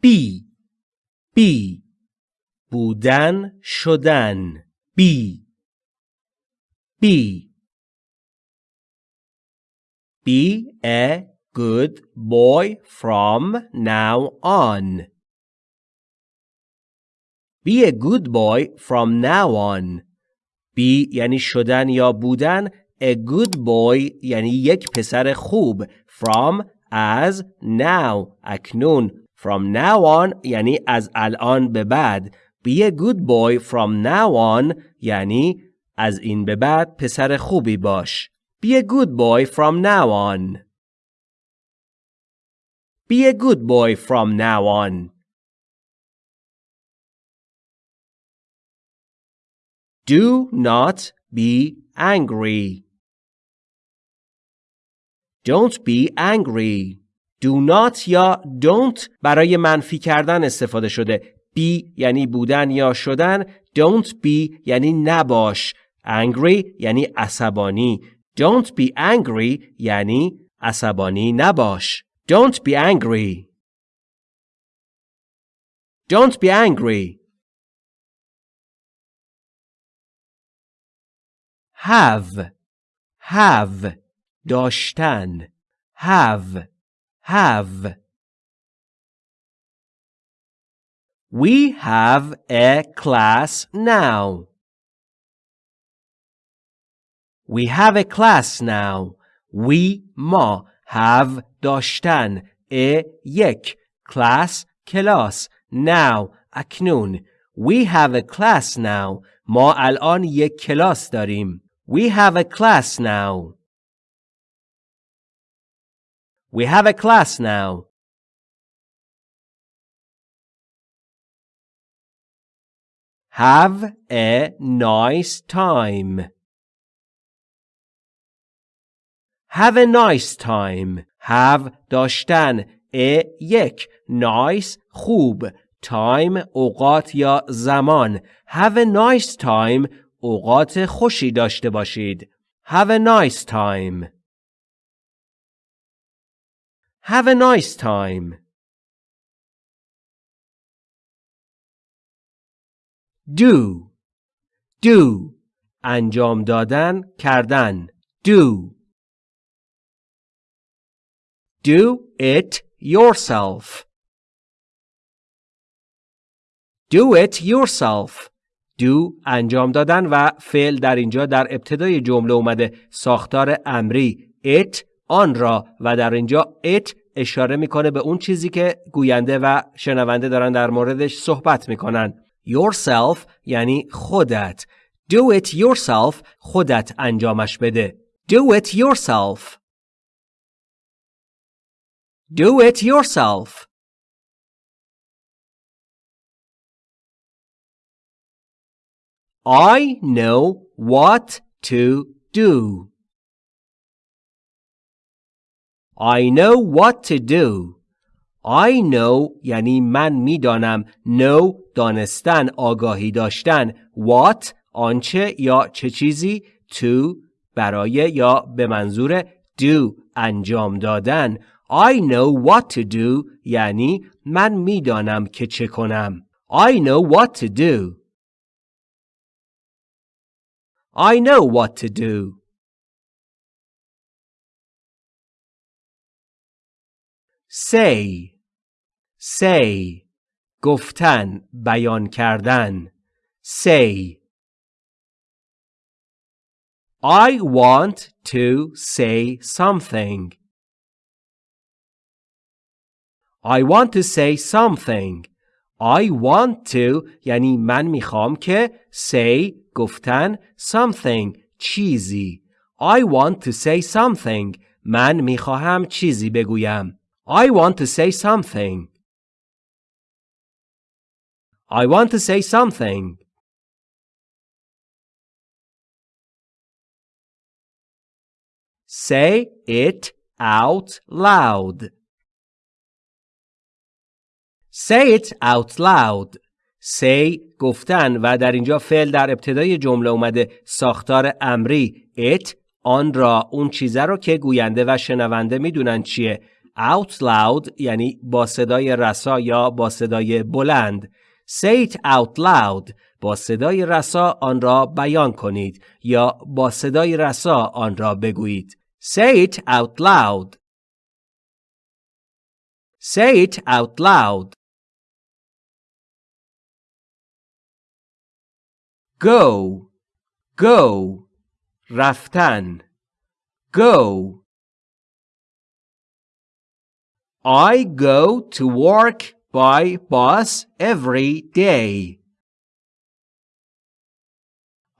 بی بی بودن شدن بی بی Be a good boy from now on. Be a good boy from now on. Be یعنی شدن یا بودن A good boy یعنی یک پسر خوب From از now اکنون From now on یعنی از الان به بعد Be a good boy from now on یعنی از این به بعد پسر خوبی باش Be a good boy from now on Be a good boy from now on Do not be angry Don't be angry. Do not یا don't برای منفی کردن استفاده شده. be یعنی بودن یا شدن. Don't be یعنی نباش. Angry یعنی عصبانی. Don't be angry یعنی عصبانی نباش. Don't be angry. Don't be angry. Have. Have. داشتن have have We have a class now. We have a class now. We ما have داشتن a یک class کلاس now اکنون We have a class now. ما الان یک کلاس داریم. We have a class now. We have a class now. Have a nice time. Have a nice time. Have داشتن. a یک. Nice خوب. Time اوقات یا زمان. Have a nice time. اوقات خوشی داشته باشید. Have a nice time. Have a nice time. Do do انجام دادن کردن do Do it yourself. Do it yourself. Do انجام دادن و فعل در اینجا در ابتدای جمله اومده ساختار امری it آن را و در اینجا it اشاره می‌کنه به اون چیزی که گوینده و شنونده دارن در موردش صحبت می‌کنن. Yourself یعنی خودت. Do it yourself خودت انجامش بده. Do it yourself. Do it yourself. I know what to do. I know what to do. I know یعنی من می‌دانم. Know دانستن آگاهی داشتن. What آنچه یا چه چیزی؟ To برای یا به منظور do انجام دادن. I know what to do یعنی من می‌دانم که چه کنم. I know what to do. I know what to do. Say say گفتن بیان کردن say I want to say something I want to say something I want to یعنی من می‌خوام که say گفتن something چیزی I want to say something من می‌خواهم چیزی بگویم I want to say something. I want to say something. Say it out loud. Say it out loud. Say گفتن و در اینجا فعل در ابتدای جمله اومده ساختار امری it آن را اون چیزه رو که گوینده و شنونده می‌دونن چیه out loud یعنی با صدای رسا یا با صدای بلند. Say it out loud. با صدای رسا آن را بیان کنید یا با صدای رسا آن را بگویید. Say it out loud. Say it out loud. Go. Go. رفتن go. I go to work by bus every day.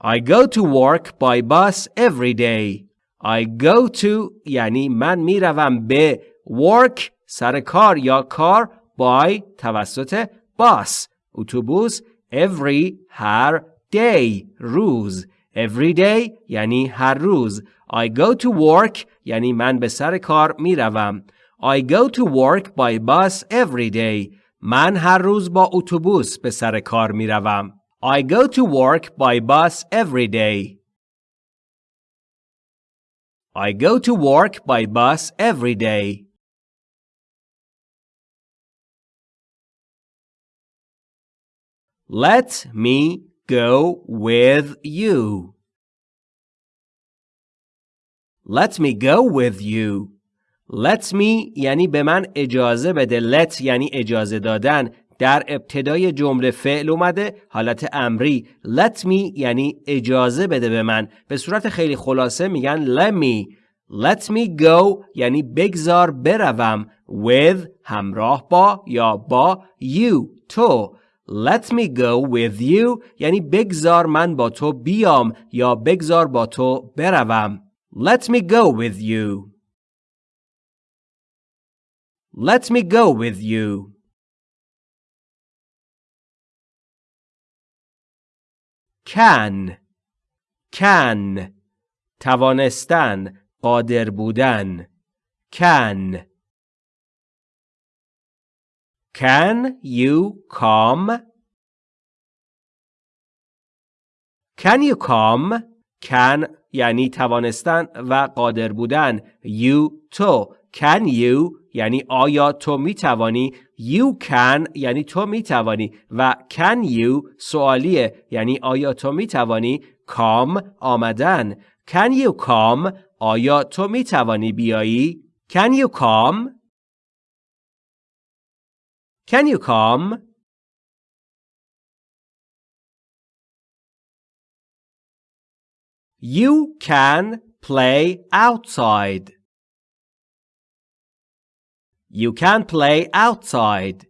I go to work by bus every day. I go to یعنی من میروم به work سر کار یا کار by توسط bus اتوبوس every هر day روز every day یعنی هر روز I go to work یعنی من به سر کار میروم I go to work by bus every day. من هر روز با اتوبوس به سر کار می روم. I go to work by bus every day. I go to work by bus every day. Let me go with you. Let me go with you. Let me یعنی به من اجازه بده. Let یعنی اجازه دادن. در ابتدای جمله فعل اومده حالت امری. Let me یعنی اجازه بده به من. به صورت خیلی خلاصه میگن let me. Let me go یعنی بگذار بروم. With همراه با یا با you تو. Let me go with you یعنی بگذار من با تو بیام یا بگذار با تو بروم. Let me go with you. Let me go with you. Can can توانستن قادر بودن can Can you come? Can you come? Can یعنی توانستن و قادر بودن you تو Can you یعنی آیا تو می توانی You can یعنی تو می توانی و Can you سوالیه یعنی آیا تو می توانی Come آمدن؟ Can you come آیا تو می توانی بیایی؟ Can you come Can you come You can play outside. You can play outside.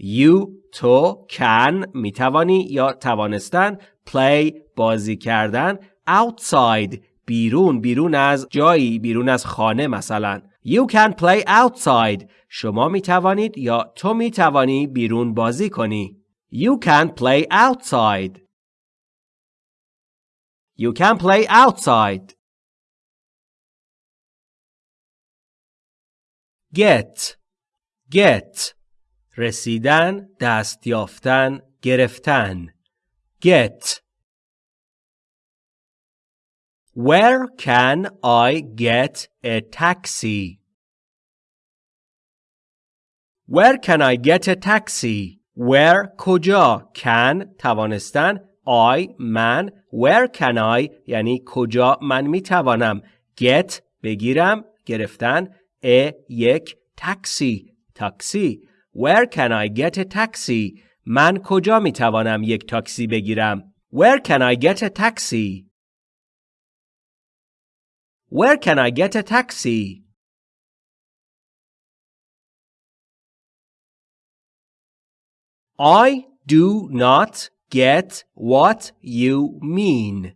You تو can می توانی یا توانستن play بازی کردن outside بیرون بیرون از جایی بیرون از خانه مثلا. You can play outside. شما می توانید یا تو می توانی بیرون بازی کنی. You can play outside. You can play outside. Get. Get. رسیدن دست یافتن گرفتن. Get. Where can I get a taxi? Where can I get a taxi? Where کجا؟ Can توانستن. I من. Where can I یعنی کجا من می توانم get بگیرم گرفتن. A یک تاکسی تاکسی Where can I get a taxi? من کجا می توانم یک تاکسی بگیرم؟ Where can I get a taxi? Where can I get a taxi? I do not get what you mean.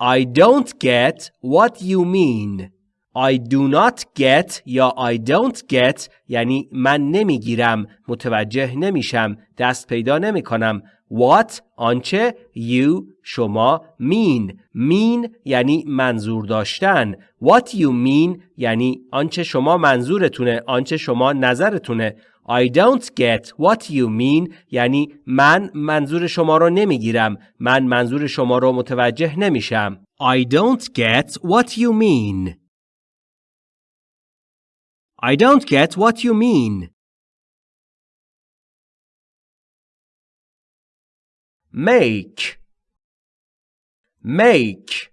I don't get what you mean. I do not get یا I don't get یعنی من نمی‌گیرم متوجه نمیشم دست پیدا نمی کنم What آنچه you شما mean. Mean یعنی منظور داشتن. What you mean یعنی آنچه شما منظورتونه آنچه شما نظرتونه. I don't get what you mean یعنی من منظور شما رو نمی‌گیرم. من منظور شما رو متوجه نمیشم. I don't get what you mean. I don't get what you mean. make make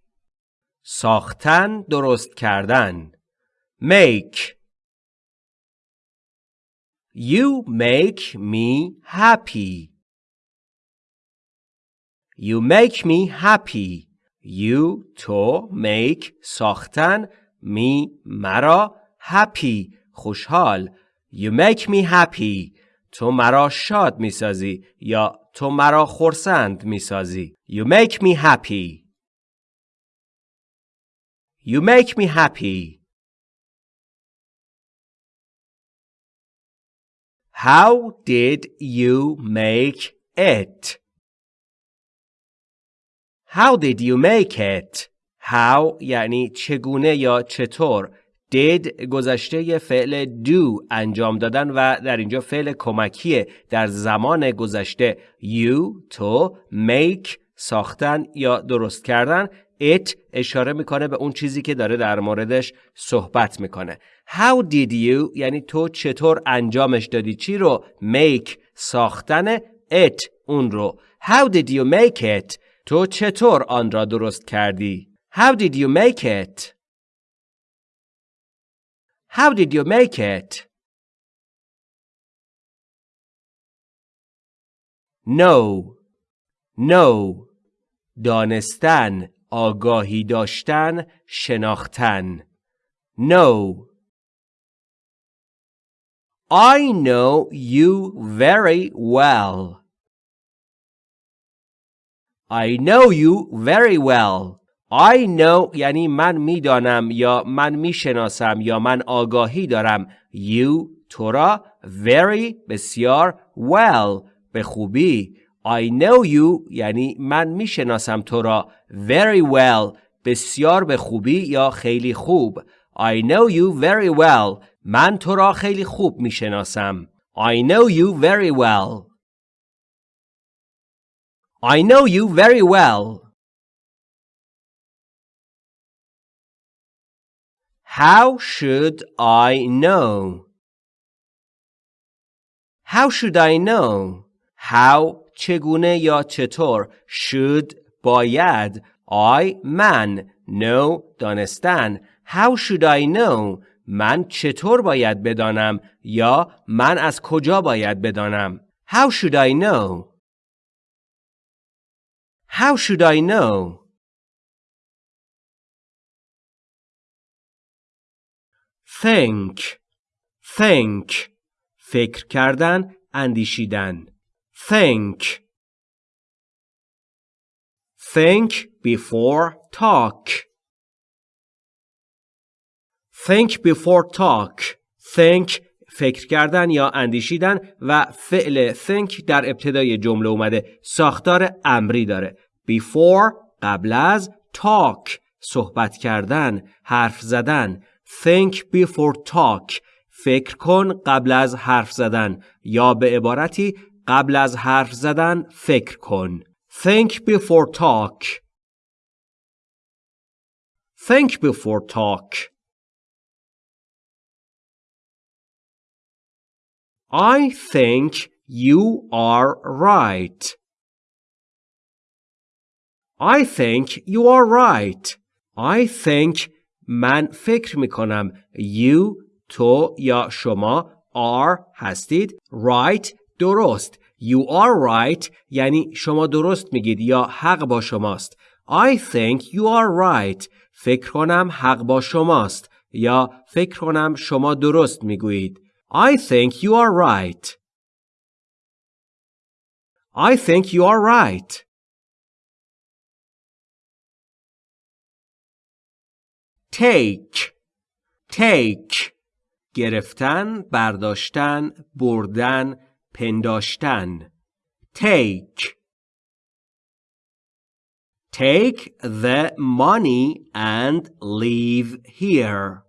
ساختن درست کردن make You make me happy You make me happy You تو make ساختن me مرا happy خوشحال You make me happy تو مرا شاد می‌سازی یا تو مرا خرسند می‌سازی You make me happy You make me happy How did you make it? How did you make it? How یعنی چگونه یا چطور did گذشته فعل do انجام دادن و در اینجا فعل کمکیه در زمان گذشته you تو make ساختن یا درست کردن it اشاره می‌کنه به اون چیزی که داره در موردش صحبت می‌کنه. How did you یعنی تو چطور انجامش دادی؟ چی رو؟ make ساختن it اون رو. How did you make it تو چطور آن را درست کردی؟ How did you make it How did you make it? No. No. دانستن آگاهی داشتن شناختن No. I know you very well. I know you very well. I know یعنی من می‌دانم یا من می‌شناسم یا من آگاهی دارم. You تو را very بسیار well به خوبی. I know you یعنی من می‌شناسم تو را very well بسیار به خوبی یا خیلی خوب. I know you very well. من تو را خیلی خوب می‌شناسم. I know you very well. I know you very well. How should I know? How should I know? How چگونه یا چطور should باید I من know دانستن How should I know من چطور باید بدانم یا من از کجا باید بدانم How should I know How should I know think think فکر کردن اندیشیدن. Think think before talk. Think before talk. Think فکر کردن یا اندیشیدن و فعل think در ابتدای جمله اومده. ساختار امری داره. Before قبل از talk. صحبت کردن حرف زدن. Think before talk. فکر کن قبل از حرف زدن یا به عبارتی قبل از حرف زدن فکر کن. Think before talk. Think before talk. I think you are right. I think you are right. I think من فکر می کنم you تو یا شما are هستید. Right درست. You are right یعنی شما درست میگید یا حق با شماست. I think you are right. فکر کنم حق با شماست یا فکر کنم شما درست می‌گویید. I think you are right. I think you are right. Take take گرفتن برداشتن بردن پنداشتن take take the money and leave here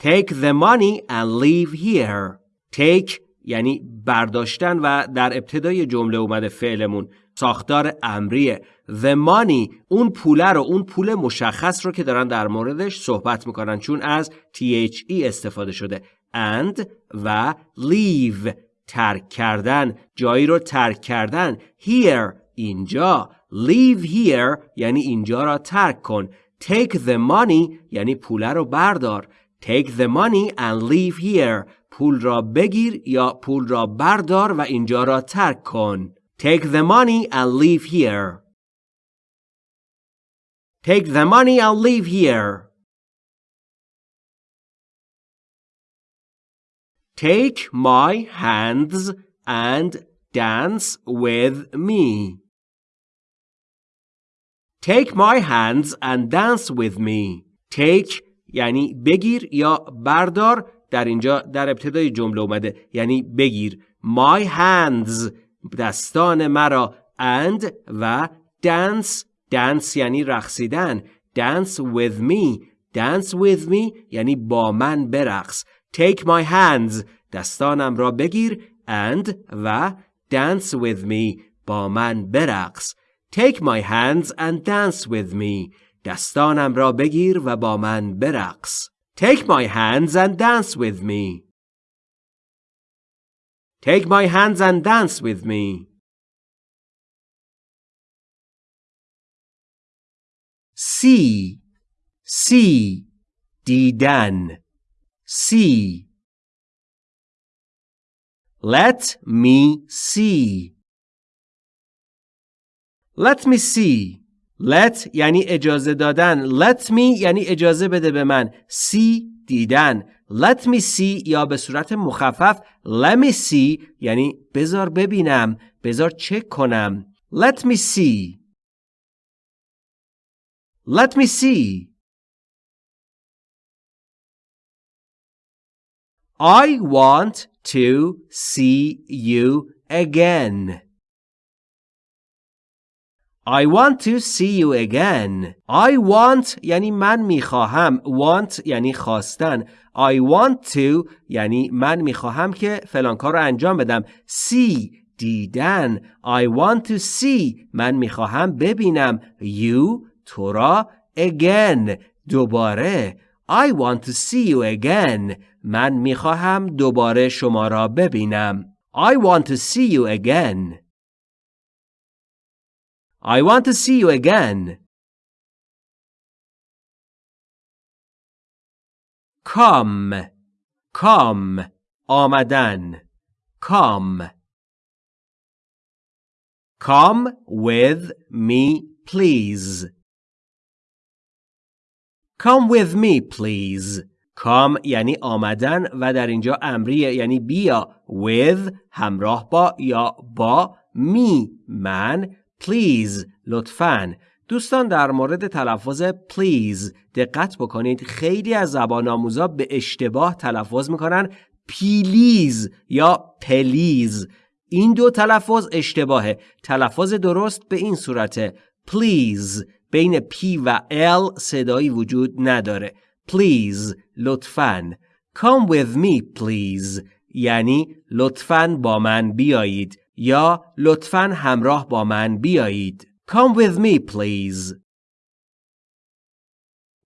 take the money and leave here take یعنی برداشتن و در ابتدای جمله اومده فعلمون ساختار امریه the money اون پوله رو اون پول مشخص رو که دارن در موردش صحبت می‌کنن چون از THE استفاده شده. And و leave ترک کردن جایی رو ترک کردن. Here اینجا. Leave here یعنی اینجا را ترک کن. Take the money یعنی پوله رو بردار. Take the money and leave here. پول را بگیر یا پول را بردار و اینجا را ترک کن. take the money and leave here take the money and leave here Take my hands and dance with me. Take my hands and dance with me. Take یعنی بگیر یا بردار در اینجا در ابتدای جمله اومده یعنی بگیر my hands دستان مرا and و dance dance یعنی رقصیدن dance with me dance with me یعنی با من برقص take my hands دستانم را بگیر and و dance with me با من برقص take my hands and dance with me دستانم را بگیر و با من برقص take my hands and dance with me take my hands and dance with me see see دیدن see let me see let me see let یعنی اجازه دادن let me یعنی اجازه بده به من see دیدن Let me see یا به صورت مخفف let me see یعنی بذار ببینم بذار چک کنم let me see let me see I want to see you again. I want to see you again. I want یعنی من می‌خواهم. Want یعنی خواستن. I want to یعنی من می‌خواهم که فلان کار رو انجام بدم. See دیدن. I want to see من می‌خواهم ببینم. You تو را again دوباره. I want to see you again. من می‌خواهم دوباره شما را ببینم. I want to see you again. I want to see you again. Come. Come. آمدن. Come. Come with me, please. Come with me please. Come یعنی آمدن و در اینجا امریه یعنی بیا with همراه با یا با می من please لطفاً. دوستان در مورد تلفظ please دقت بکنید. خیلی از زبان آموزا به اشتباه تلفظ می‌کنن. پیلیز یا پلیز این دو تلفظ اشتباهه. تلفظ درست به این صورته. Please. بین P و L صدایی وجود نداره. Please لطفاً. Come with me please. یعنی لطفاً با من بیایید. یا لطفاً همراه با من بیایید. Come with me please.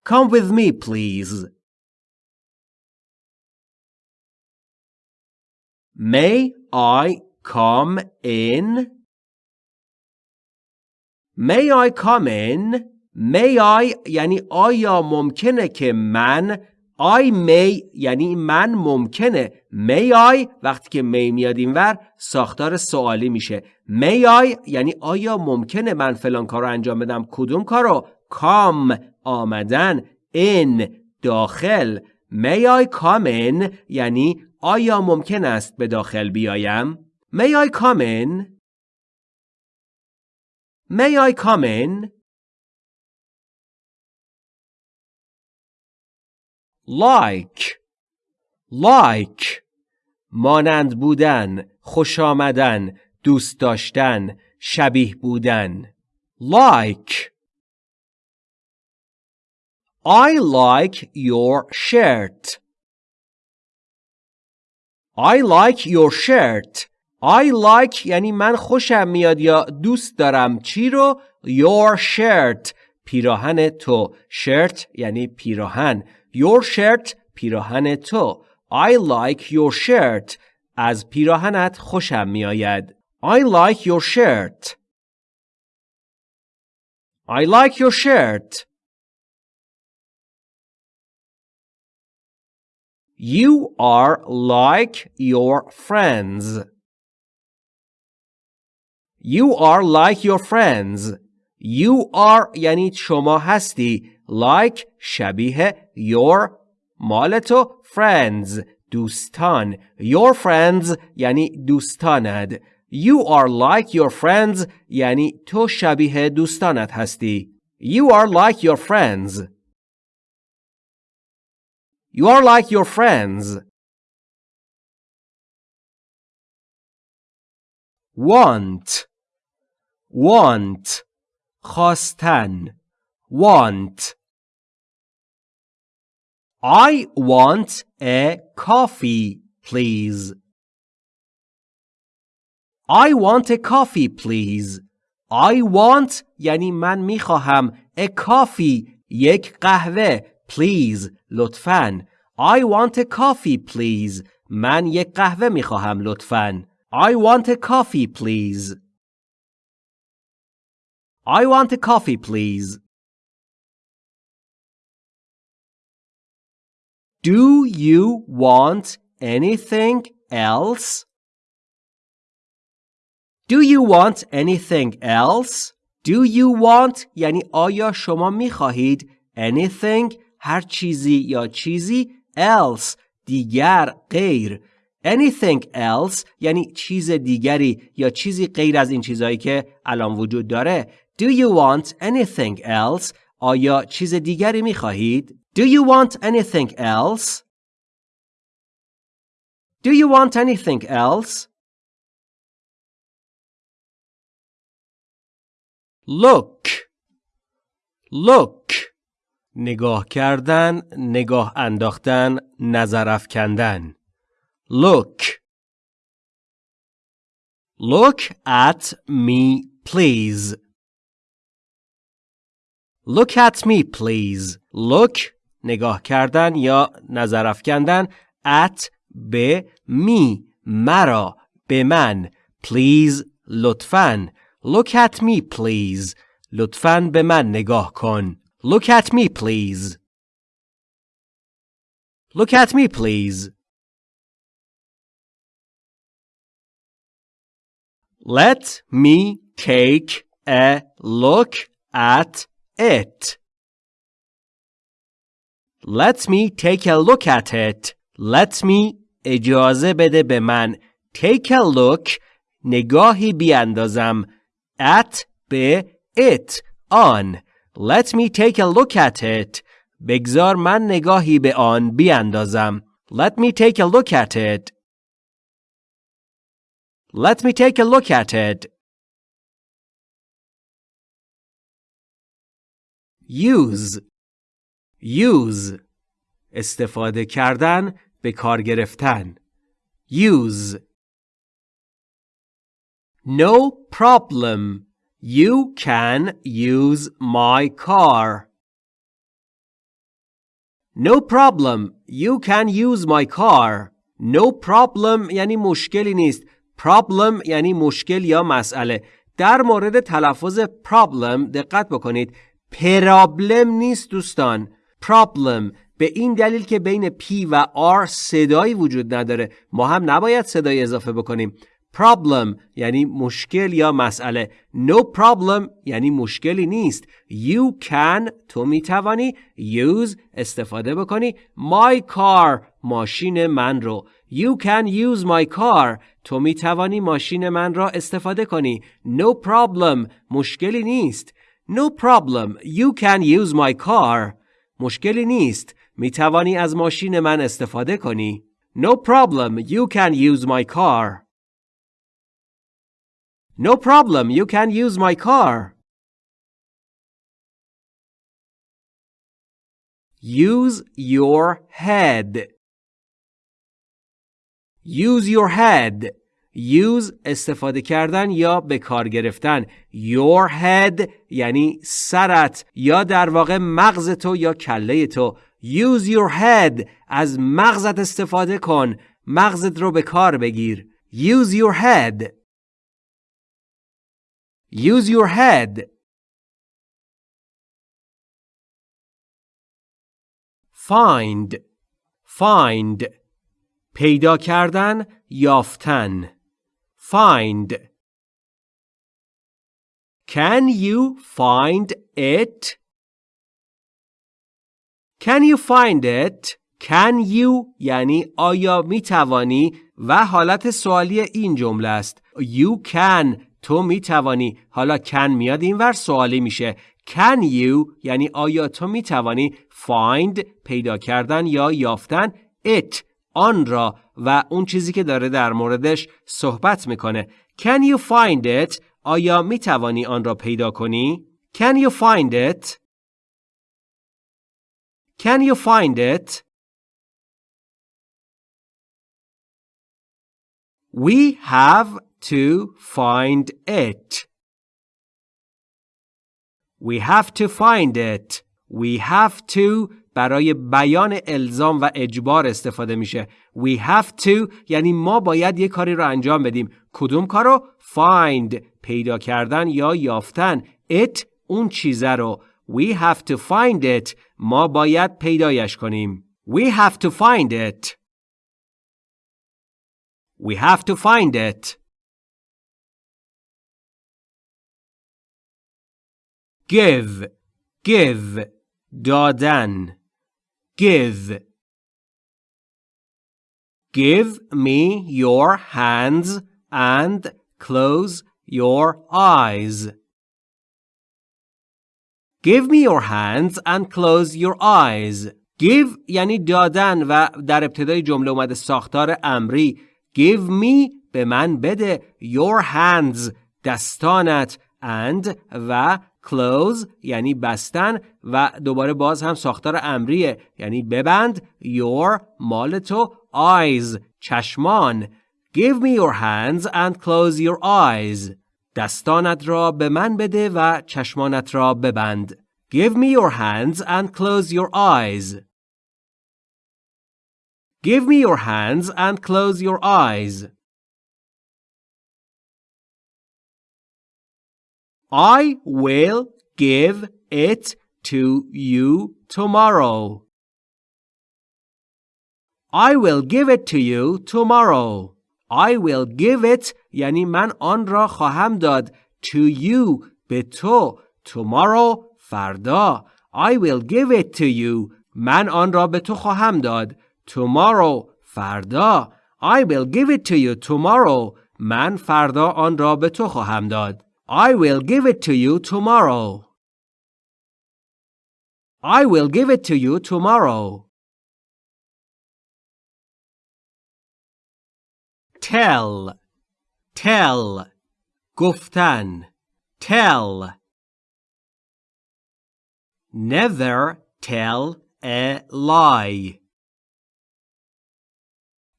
Come with me please. May I come in? May I come in? May I یعنی آیا ممکنه که من I may یعنی من ممکنه. May I وقتی که may میاد اینور ساختار سوالی میشه. May I یعنی آیا ممکنه من فلان کار رو انجام بدم؟ کدوم کارو؟ Come آمدن. In داخل. May I come in یعنی آیا ممکن است به داخل بیایم؟ May I come in? May I come in? Like. Like. مانند بودن خوش آمدن دوست داشتن شبیه بودن. Like. I like your shirt. I like your shirt. I like یعنی من خوشم میاد یا دوست دارم. چی رو؟ Your shirt. پیراهن تو. Shirt یعنی پیراهن. your shirt پیراهن تو I like your shirt از پیراهنت خوشم میآید I like your shirt I like your shirt You are like your friends. You are like your friends. You are یعنی شما هستی. Like شبیه your مال تو friends دوستان. Your friends یعنی دوستانت. You are like your friends یعنی تو شبیه دوستانت هستی. You are like your friends. You are like your friends. Want want خواستن want I want a coffee please I want a coffee please I want یعنی من میخواهم a coffee یک قهوه please لطفاً I want a coffee please من یک قهوه میخواهم لطفاً I want a coffee please I want a coffee please Do you want anything else? Do you want anything else? Do you want یعنی آیا شما می خواهید anything هر چیزی یا چیزی else دیگر غیر anything else یعنی چیز دیگری یا چیزی غیر از این چیزهایی که الان وجود داره Do you want anything else آیا چیز دیگری می خواهید Do you want anything else Do you want anything else Look Look نگاه کردن، نگاه انداختن، نظر افکندن. Look Look at me please. Look at me please. Look نگاه کردن یا نظر افکندن at به می مرا به من please لطفاً Look at me please لطفاً به من نگاه کن Look at me, please. Look at me, please. Let me take a look at it. Let me take a look at it. Let me اجازه بده به من. Take a look نگاهی بیاندازم. At به it on. Let me take a look at it. بگذار من نگاهی به آن بیاندازم. Let me take a look at it. Let me take a look at it. Use Use استفاده کردن به کار گرفتن. Use No problem. You can use my car. No problem. You can use my car. No problem یعنی مشکلی نیست. Problem یعنی مشکل یا مسئله. در مورد تلفظ problem دقت بکنید. پرابلم نیست دوستان. Problem. به این دلیل که بین P و R صدایی وجود نداره. ما هم نباید صدای اضافه بکنیم. problem یعنی مشکل یا مسئله. No problem یعنی مشکلی نیست. You can تو می توانی use استفاده بکنی. My car ماشین من رو. You can use my car تو می توانی ماشین من را استفاده کنی. No problem مشکلی نیست. No problem you can use my car. مشکلی نیست می توانی از ماشین من استفاده کنی no problem you can use my car No problem, you can use my car. Use your head. use your head use استفاده کردن یا به کار گرفتن. Your head یعنی سرت یا در واقع مغز تو یا کله تو. Use your head از مغزت استفاده کن. مغزت رو به کار بگیر. Use your head. Use your head. Find. Find. پیدا کردن یافتن. Find Can you find it? Can you find it? Can you یعنی آیا می توانی و حالت سوالی این جمله است. You can تو می توانی. حالا can میاد این ور سوالی میشه. Can you یعنی آیا تو می توانی find پیدا کردن یا یافتن it آن را و اون چیزی که داره در موردش صحبت می‌کنه. Can you find it? آیا می توانی آن را پیدا کنی؟ Can you find it? Can you find it? We have to find it. We have to find it. We have to برای بیان الزام و اجبار استفاده میشه. We have to یعنی ما باید یه کاری رو انجام بدیم. کدوم کارو؟ Find پیدا کردن یا یافتن. It اون چیزه رو. We have to find it. ما باید پیدایش کنیم. We have to find it. We have to find it. Give. Give. دادن. Give. Give me your hands and close your eyes. Give me your hands and close your eyes. Give یعنی دادن و در ابتدای جمله اومده ساختار امری. Give me به من بده your hands دستانت and و close یعنی بستن و دوباره باز هم ساختار امریه یعنی ببند your مال تو eyes چشمان give me your hands and close your eyes دستانت را به من بده و چشمانت را ببند give me your hands and close your eyes give me your hands and close your eyes I will give it to you tomorrow. I will give it to you tomorrow. I will give it یعنی من آن را خواهم داد to you به تو tomorrow فردا I will give it to you من آن را به تو خواهم داد tomorrow فردا I will give it to you tomorrow من فردا آن را به تو خواهم داد I will give it to you tomorrow. I will give it to you tomorrow. Tell. Tell. گفتن. Tell. Never tell a lie.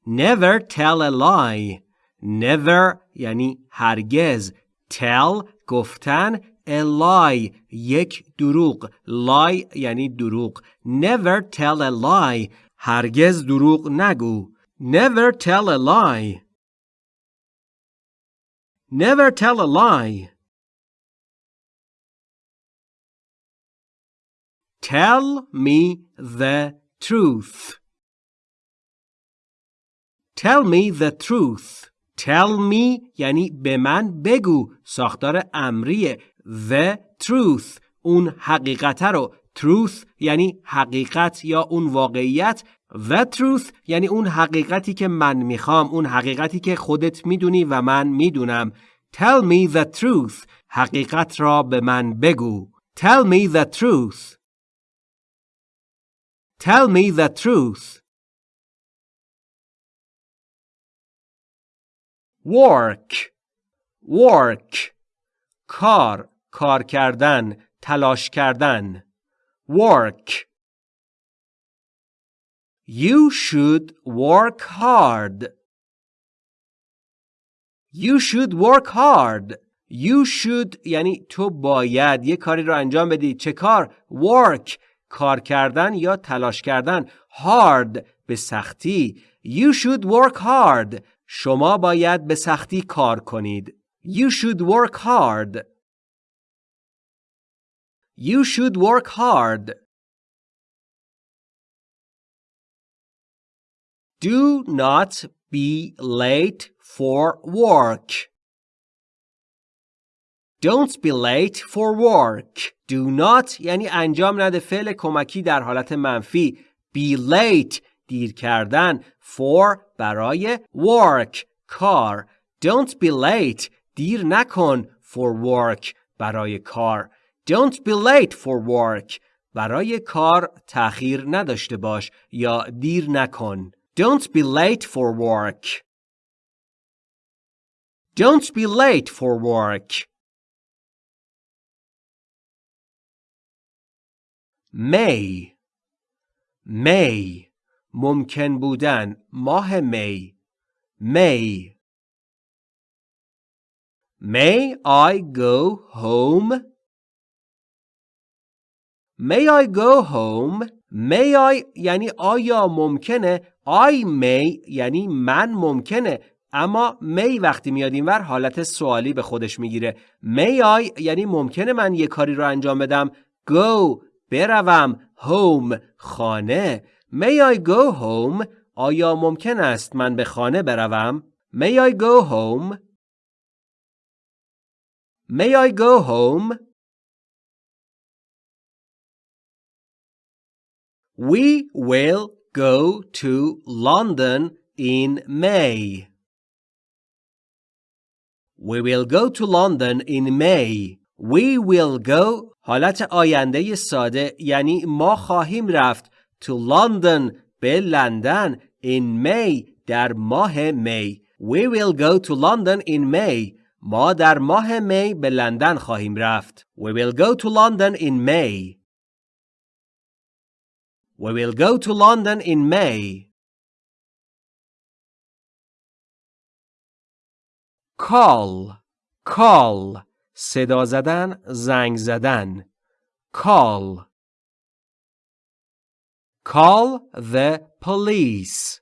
Never tell a lie. Never یعنی هرگز tell گفتن a lie یک دروغ lie یعنی دروغ never tell a lie هرگز دروغ نگو never tell a lie never tell a lie tell me the truth tell me the truth Tell me یعنی به من بگو. ساختار امریه The truth. اون حقیقت رو. Truth یعنی حقیقت یا اون واقعیت. The truth یعنی اون حقیقتی که من می‌خوام. اون حقیقتی که خودت می‌دونی و من می‌دونم. Tell me the truth. حقیقت را به من بگو. Tell me the truth. Tell me the truth. Work work کار کار کردن تلاش کردن work You should work hard You should work hard. You should یعنی تو باید یه کاری رو انجام بدی. چه کار؟ Work. کار کردن یا تلاش کردن. Hard. به سختی. You should work hard. شما باید به سختی کار کنید. You should work hard. You should work hard. Do not be late for work. Don't be late for work. Do not یعنی انجام نده فعل کمکی در حالت منفی. Be late دیر کردن. For برای work کار. Don't be late دیر نکن for work برای کار. Don't be late for work. برای کار تأخیر نداشته باش یا دیر نکن. Don't be late for work. Don't be late for work. May May ممکن بودن ماه می. May May I go home? May I go home? May I یعنی آیا ممکنه؟ I may یعنی من ممکنه. اما می وقتی میاد اینور حالت سوالی به خودش می‌گیره. May I یعنی ممکنه من یه کاری رو انجام بدم. Go بروم home خانه. May I go home آیا ممکن است من به خانه بروم May I go home May I go home We will go to London in May. We will go to London in May. We will go حالت آینده ساده یعنی ما خواهیم رفت to London به لندن in May در ماه می. We will go to London in May. ما در ماه می به لندن خواهیم رفت. We will go to London in May. We will go to London in May. Call call صدا زدن زنگ زدن call Call the police.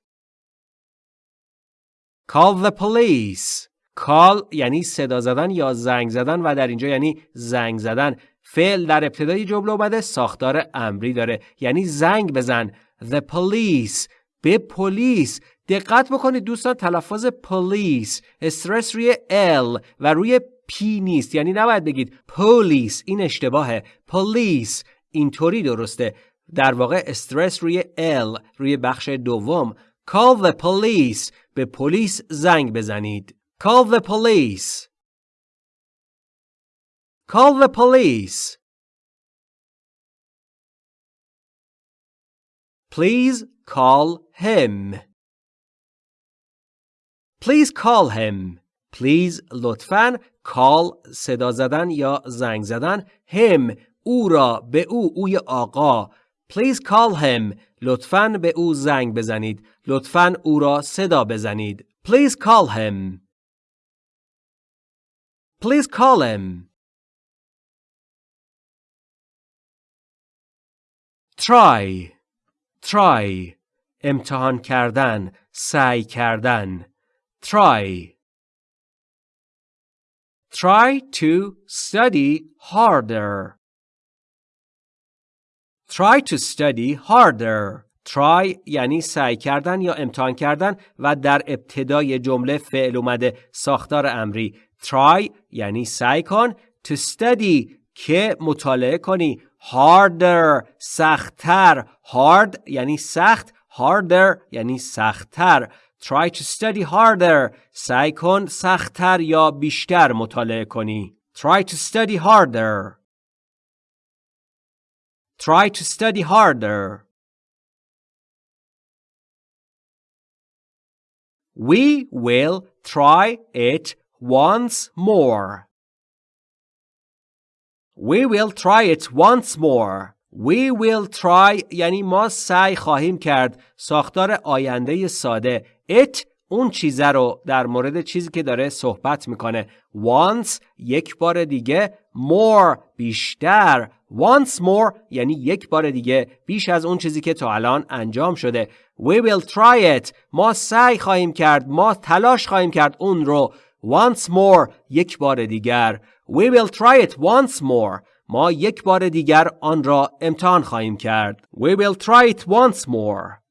Call the police. Call یعنی صدا زدن یا زنگ زدن و در اینجا یعنی زنگ زدن. فعل در ابتدای جمله اومده ساختار امری داره. یعنی زنگ بزن. The police. به پلیس. دقت بکنید دوستان تلفظ پلیس. استرس روی ال و روی پی نیست. یعنی نباید بگید پلیس. این اشتباهه. پلیس. اینطوری درسته. در واقع استرس روی ال روی بخش دوم call the police به پلیس زنگ بزنید call the police Call the police. Please call him. Please call him. Please لطفاً call صدا زدن یا زنگ زدن him او را به او اوی آقا Please call him لطفاً به او زنگ بزنید لطفاً او را صدا بزنید Please call him Please call him try try امتحان کردن سعی کردن try try to study harder try to study harder. Try یعنی سعی کردن یا امتحان کردن و در ابتدای جمله فعل اومده. ساختار امری. Try یعنی سعی کن to study که مطالعه کنی. Harder. سختتر. Hard یعنی سخت. Harder یعنی سختتر. Try to study harder. سعی کن سختتر یا بیشتر مطالعه کنی. Try to study harder. Try to study harder we will try it once more We will try it once more. We will try یعنی ما سعی خواهیم کرد. ساختار آینده ساده. It اون چیزه رو در مورد چیزی که داره صحبت می‌کنه once یک بار دیگه more بیشتر once more یعنی یک بار دیگه بیش از اون چیزی که تا الان انجام شده. We will try it. ما سعی خواهیم کرد ما تلاش خواهیم کرد اون رو once more یک بار دیگر. We will try it once more. ما یک بار دیگر آن را امتحان خواهیم کرد. We will try it once more.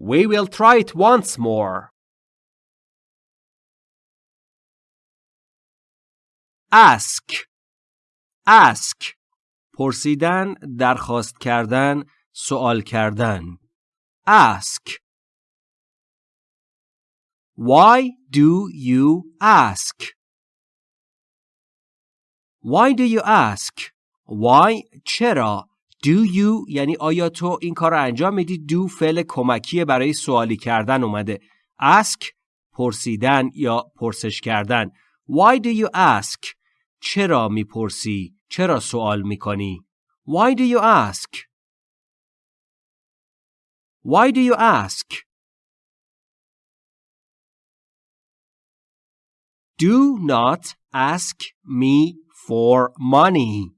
We will try it once more. ask. Ask پرسیدن درخواست کردن سوال کردن. ask Why do you ask? Why do you ask? Why? چرا؟ Do you? یعنی آیا تو این کار رو انجام میدی؟ Do فعل کمکی برای سوالی کردن اومده. Ask پرسیدن یا پرسش کردن. Why do you ask? چرا می‌پرسی؟ چرا سوال می‌کنی؟ Why do you ask? Why do you ask? Do not ask me for money.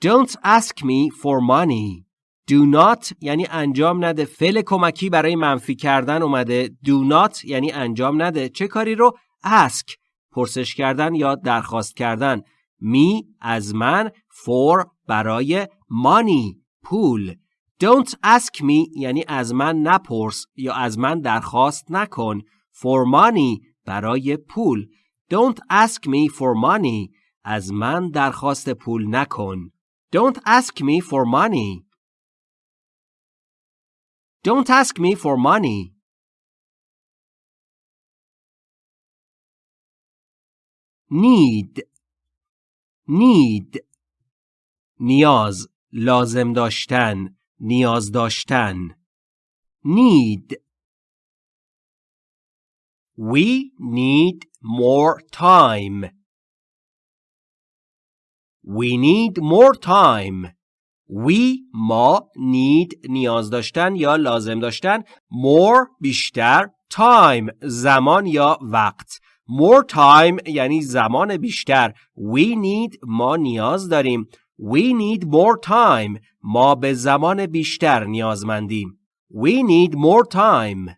Don't ask me for money. Do not یعنی انجام نده. فعل کمکی برای منفی کردن اومده. Do not یعنی انجام نده. چه کاری رو؟ Ask. پرسش کردن یا درخواست کردن. می از من for برای money پول. Don't ask me یعنی از من نپرس یا از من درخواست نکن. For money برای پول. Don't ask me for money از من درخواست پول نکن. Don't ask me for money. Don't ask me for money. Need Need نیاز لازم داشتن نیاز داشتن. Need We need more time. We need more time. We ما need نیاز داشتن یا لازم داشتن. More بیشتر time زمان یا وقت. More time یعنی زمان بیشتر we need ما نیاز داریم we need more time ما به زمان بیشتر نیازمندیم we need more time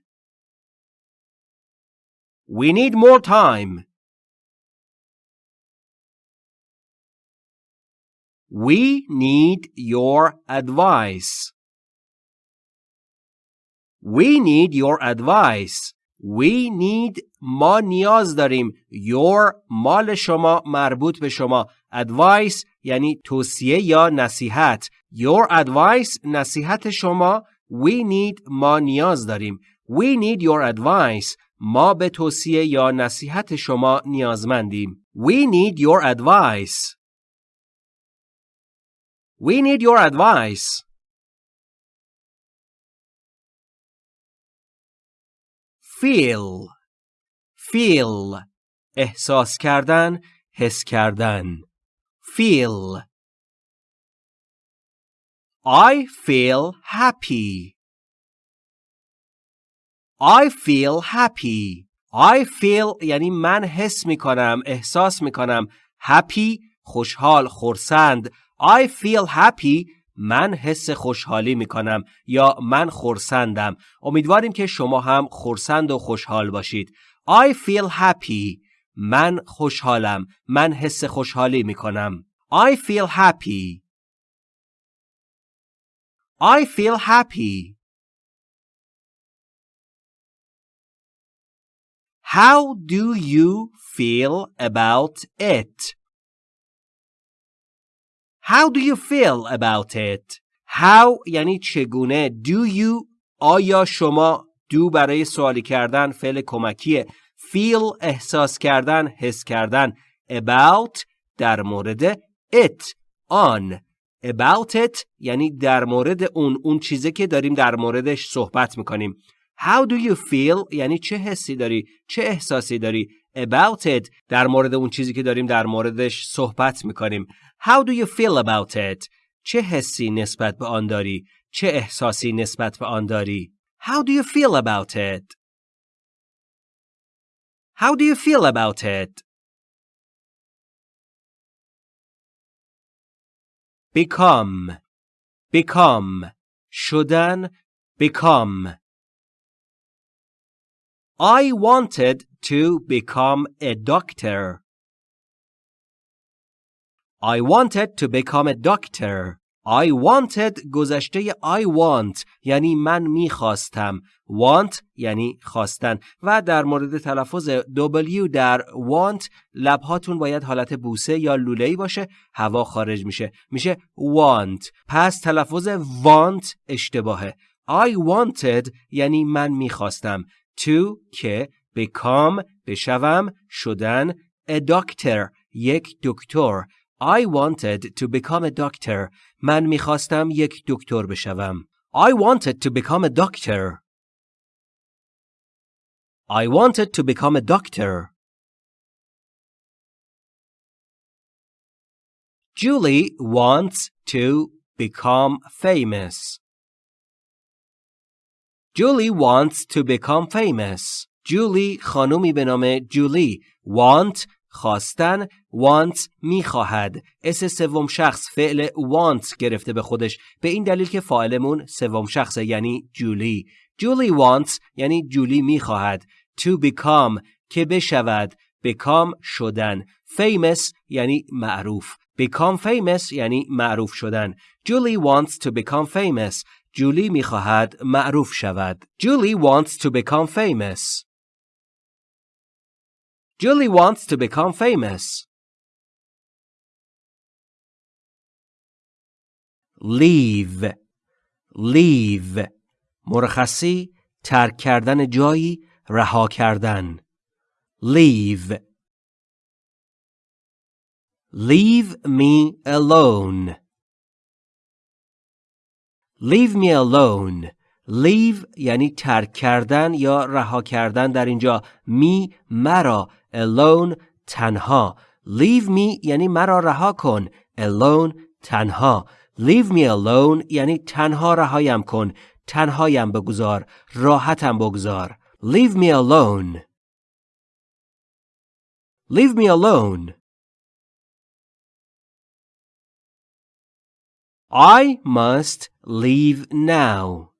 we need more time We need your advice. We need your advice. We need ما نیاز داریم your مال شما مربوط به شما. Advice یعنی توصیه یا نصیحت. Your advice نصیحت شما. We need ما نیاز داریم. We need your advice. ما به توصیه یا نصیحت شما نیازمندیم. We need your advice. We need your advice. Feel Feel احساس کردن حس کردن Feel I feel happy I feel happy I feel یعنی من حس می کنم احساس می کنم happy خوشحال خورسند I feel happy من حس خوشحالی می کنم یا من خورسندم. امیدواریم که شما هم خورسند و خوشحال باشید. I feel happy. من خوشحالم. من حس خوشحالی می کنم I feel happy. I feel happy. How do you feel about it? How do you feel about it? How یعنی چگونه Do you آیا شما do برای سوالی کردن فعل کمکیه? Feel احساس کردن حس کردن. About در مورد it. آن about it یعنی در مورد اون اون چیزی که داریم در موردش صحبت می‌کنیم. How do you feel یعنی چه حسی داری؟ چه احساسی داری؟ About it در مورد اون چیزی که داریم در موردش صحبت می‌کنیم How do you feel about it چه حسی نسبت به آن داری چه احساسی نسبت به آن داری؟ How do you feel about it? How do you feel about it? become become شدن become I wanted to become a doctor. I wanted to become a doctor. I wanted گذشته I want یعنی من می‌خواستم. Want یعنی خواستن. و در مورد تلفظ W در want لبهاتون باید حالت بوسه یا لوله‌ای باشه هوا خارج میشه. میشه want. پس تلفظ want اشتباهه. I wanted یعنی من می‌خواستم. to که become بشوم شدن a doctor یک دکتر I wanted to become a doctor. من میخواستم یک دکتر بشوم. I wanted to become a doctor. I wanted to become a doctor. Julie wants to become famous. Julie wants to become famous. Julie خانومی به نام جولی want خواستن want می‌خواهد. اس سوم شخص فعل want گرفته به خودش. به این دلیل که فاعلمون سوم شخصه یعنی جولی. جولی wants یعنی جولی می‌خواهد. to become که بشود. become شدن. famous یعنی معروف. become famous یعنی معروف شدن. جولی wants to become famous. جولی میخواهد معروف شود جولی wants to become famous Julie wants to become famous. leave leave مرخصی ترک کردن جایی رها کردن leave leave me alone leave me alone. Leave یعنی ترک کردن یا رها کردن در اینجا. می مرا. Alone تنها. Leave me یعنی مرا رها کن. Alone تنها. Leave me alone یعنی تنها رهایم کن. تنهایم بگذار. راحتم بگذار. Leave me alone. Leave me alone. I must leave now.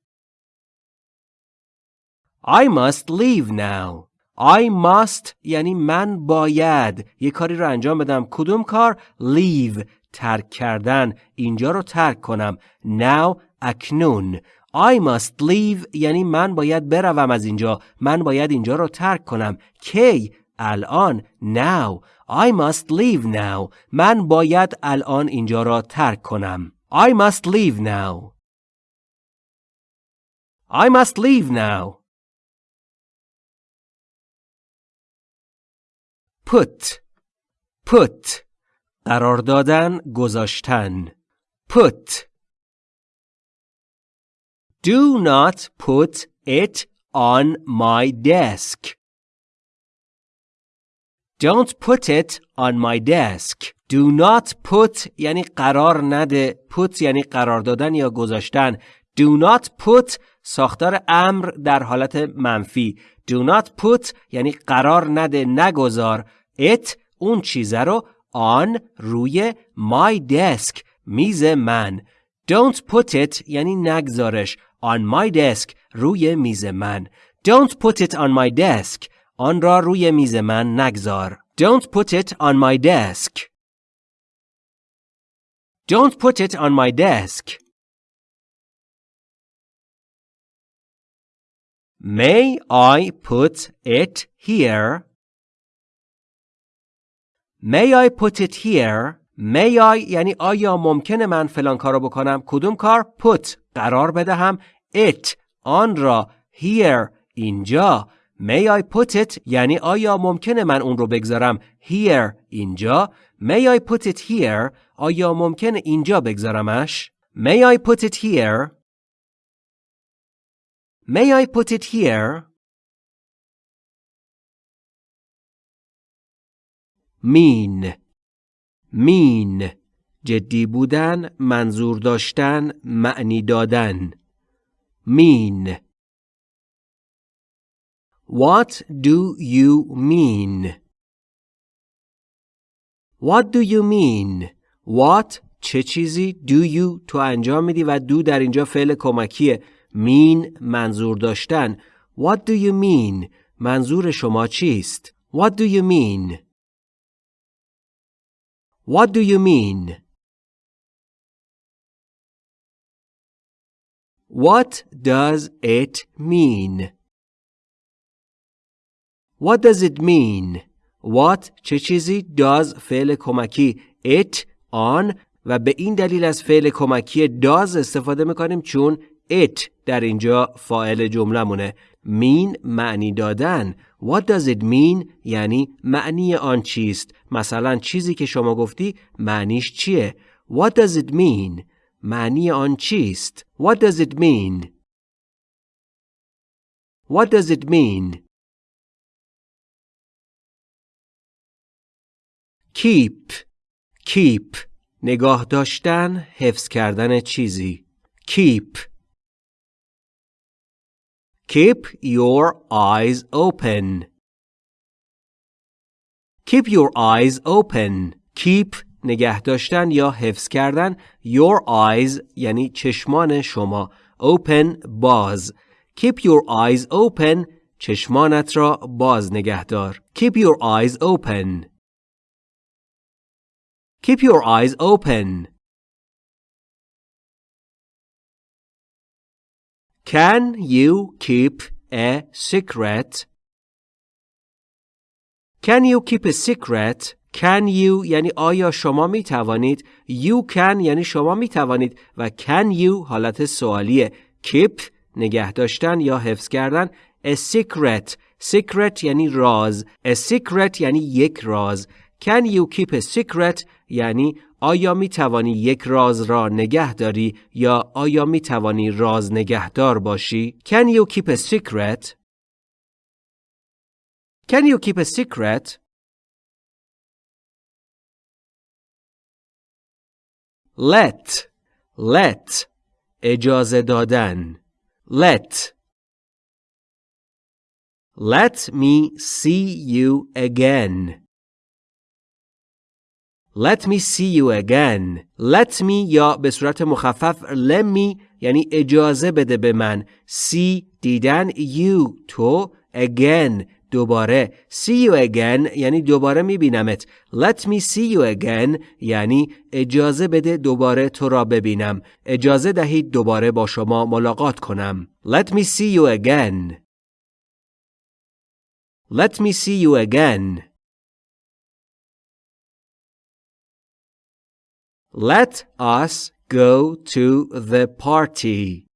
I must leave now. I must یعنی من باید. یه کاری رو انجام بدم. کدوم کار؟ Leave. ترک کردن. اینجا رو ترک کنم. Now اکنون. I must leave. یعنی من باید بروم از اینجا. من باید اینجا رو ترک کنم. کی الان. Now. I must leave now. من باید الان اینجا را ترک کنم. I must leave now I must leave now put put قرار دادن گذاشتن put Do not put it on my desk. Don't put it on my desk. Do not put یعنی قرار نده. put یعنی قرار دادن یا گذاشتن. Do not put ساختار امر در حالت منفی. Do not put یعنی قرار نده نگذار. It اون چیزه رو on روی my desk میز من. Don't put it یعنی نگذارش. On my desk روی میز من. Don't put it on my desk. آن را روی میز من نگذار. Don't put it on my desk. Don't put it on my desk. May I put it here? May I put it here? May I یعنی آیا ممکنه من فلان کارو بکنم؟ کدوم کار؟ Put قرار بدهم it آن را here اینجا May I put it یعنی آیا ممکنه من اون رو بگذارم here اینجا May I put it here آیا ممکنه اینجا بگذارمش May I put it here May I put it here mean mean جدی بودن منظور داشتن معنی دادن mean What do you mean? What do you mean? What چه چیزی do you تو انجام میدی و do در اینجا فعل کمکیه mean منظور داشتن What do you mean? منظور شما چیست؟ What do you mean? What do you mean? What does it mean? What does it mean? What چه چیزی does فعل کمکی it on و به این دلیل از فعل کمکی does استفاده می‌کنیم چون it در اینجا فاعل جمله مونه mean معنی دادن. What does it mean یعنی معنی آن چیست. مثلا چیزی که شما گفتی معنیش چیه؟ What does it mean معنی آن چیست. What does it mean? What does it mean? Keep keep نگاه داشتن حفظ کردن چیزی keep keep your eyes open keep your eyes open keep نگه داشتن یا حفظ کردن your eyes یعنی چشمان شما open باز keep your eyes open چشمانت را باز نگه دار keep your eyes open keep your eyes open can you keep a secret can you keep a secret Can you یعنی آیا شما می توانید You can یعنی شما می توانید و Can you حالت سوالیه Keep نگه داشتن یا حفظ کردن A secret Secret یعنی راز A secret یعنی یک راز Can you keep a secret یعنی آیا می توانی یک راز را نگه داری یا آیا می توانی راز نگهدار باشی؟ Can you keep a secret? Can you keep a secret? Let let اجازه دادن. Let. Let me see you again. Let me see you again. Let me یا به صورت مخفف let me یعنی اجازه بده به من. See دیدن you تو again دوباره. See you again یعنی دوباره میبینمت. Let me see you again یعنی اجازه بده دوباره تو را ببینم. اجازه دهید دوباره با شما ملاقات کنم. Let me see you again. Let me see you again. Let us go to the party.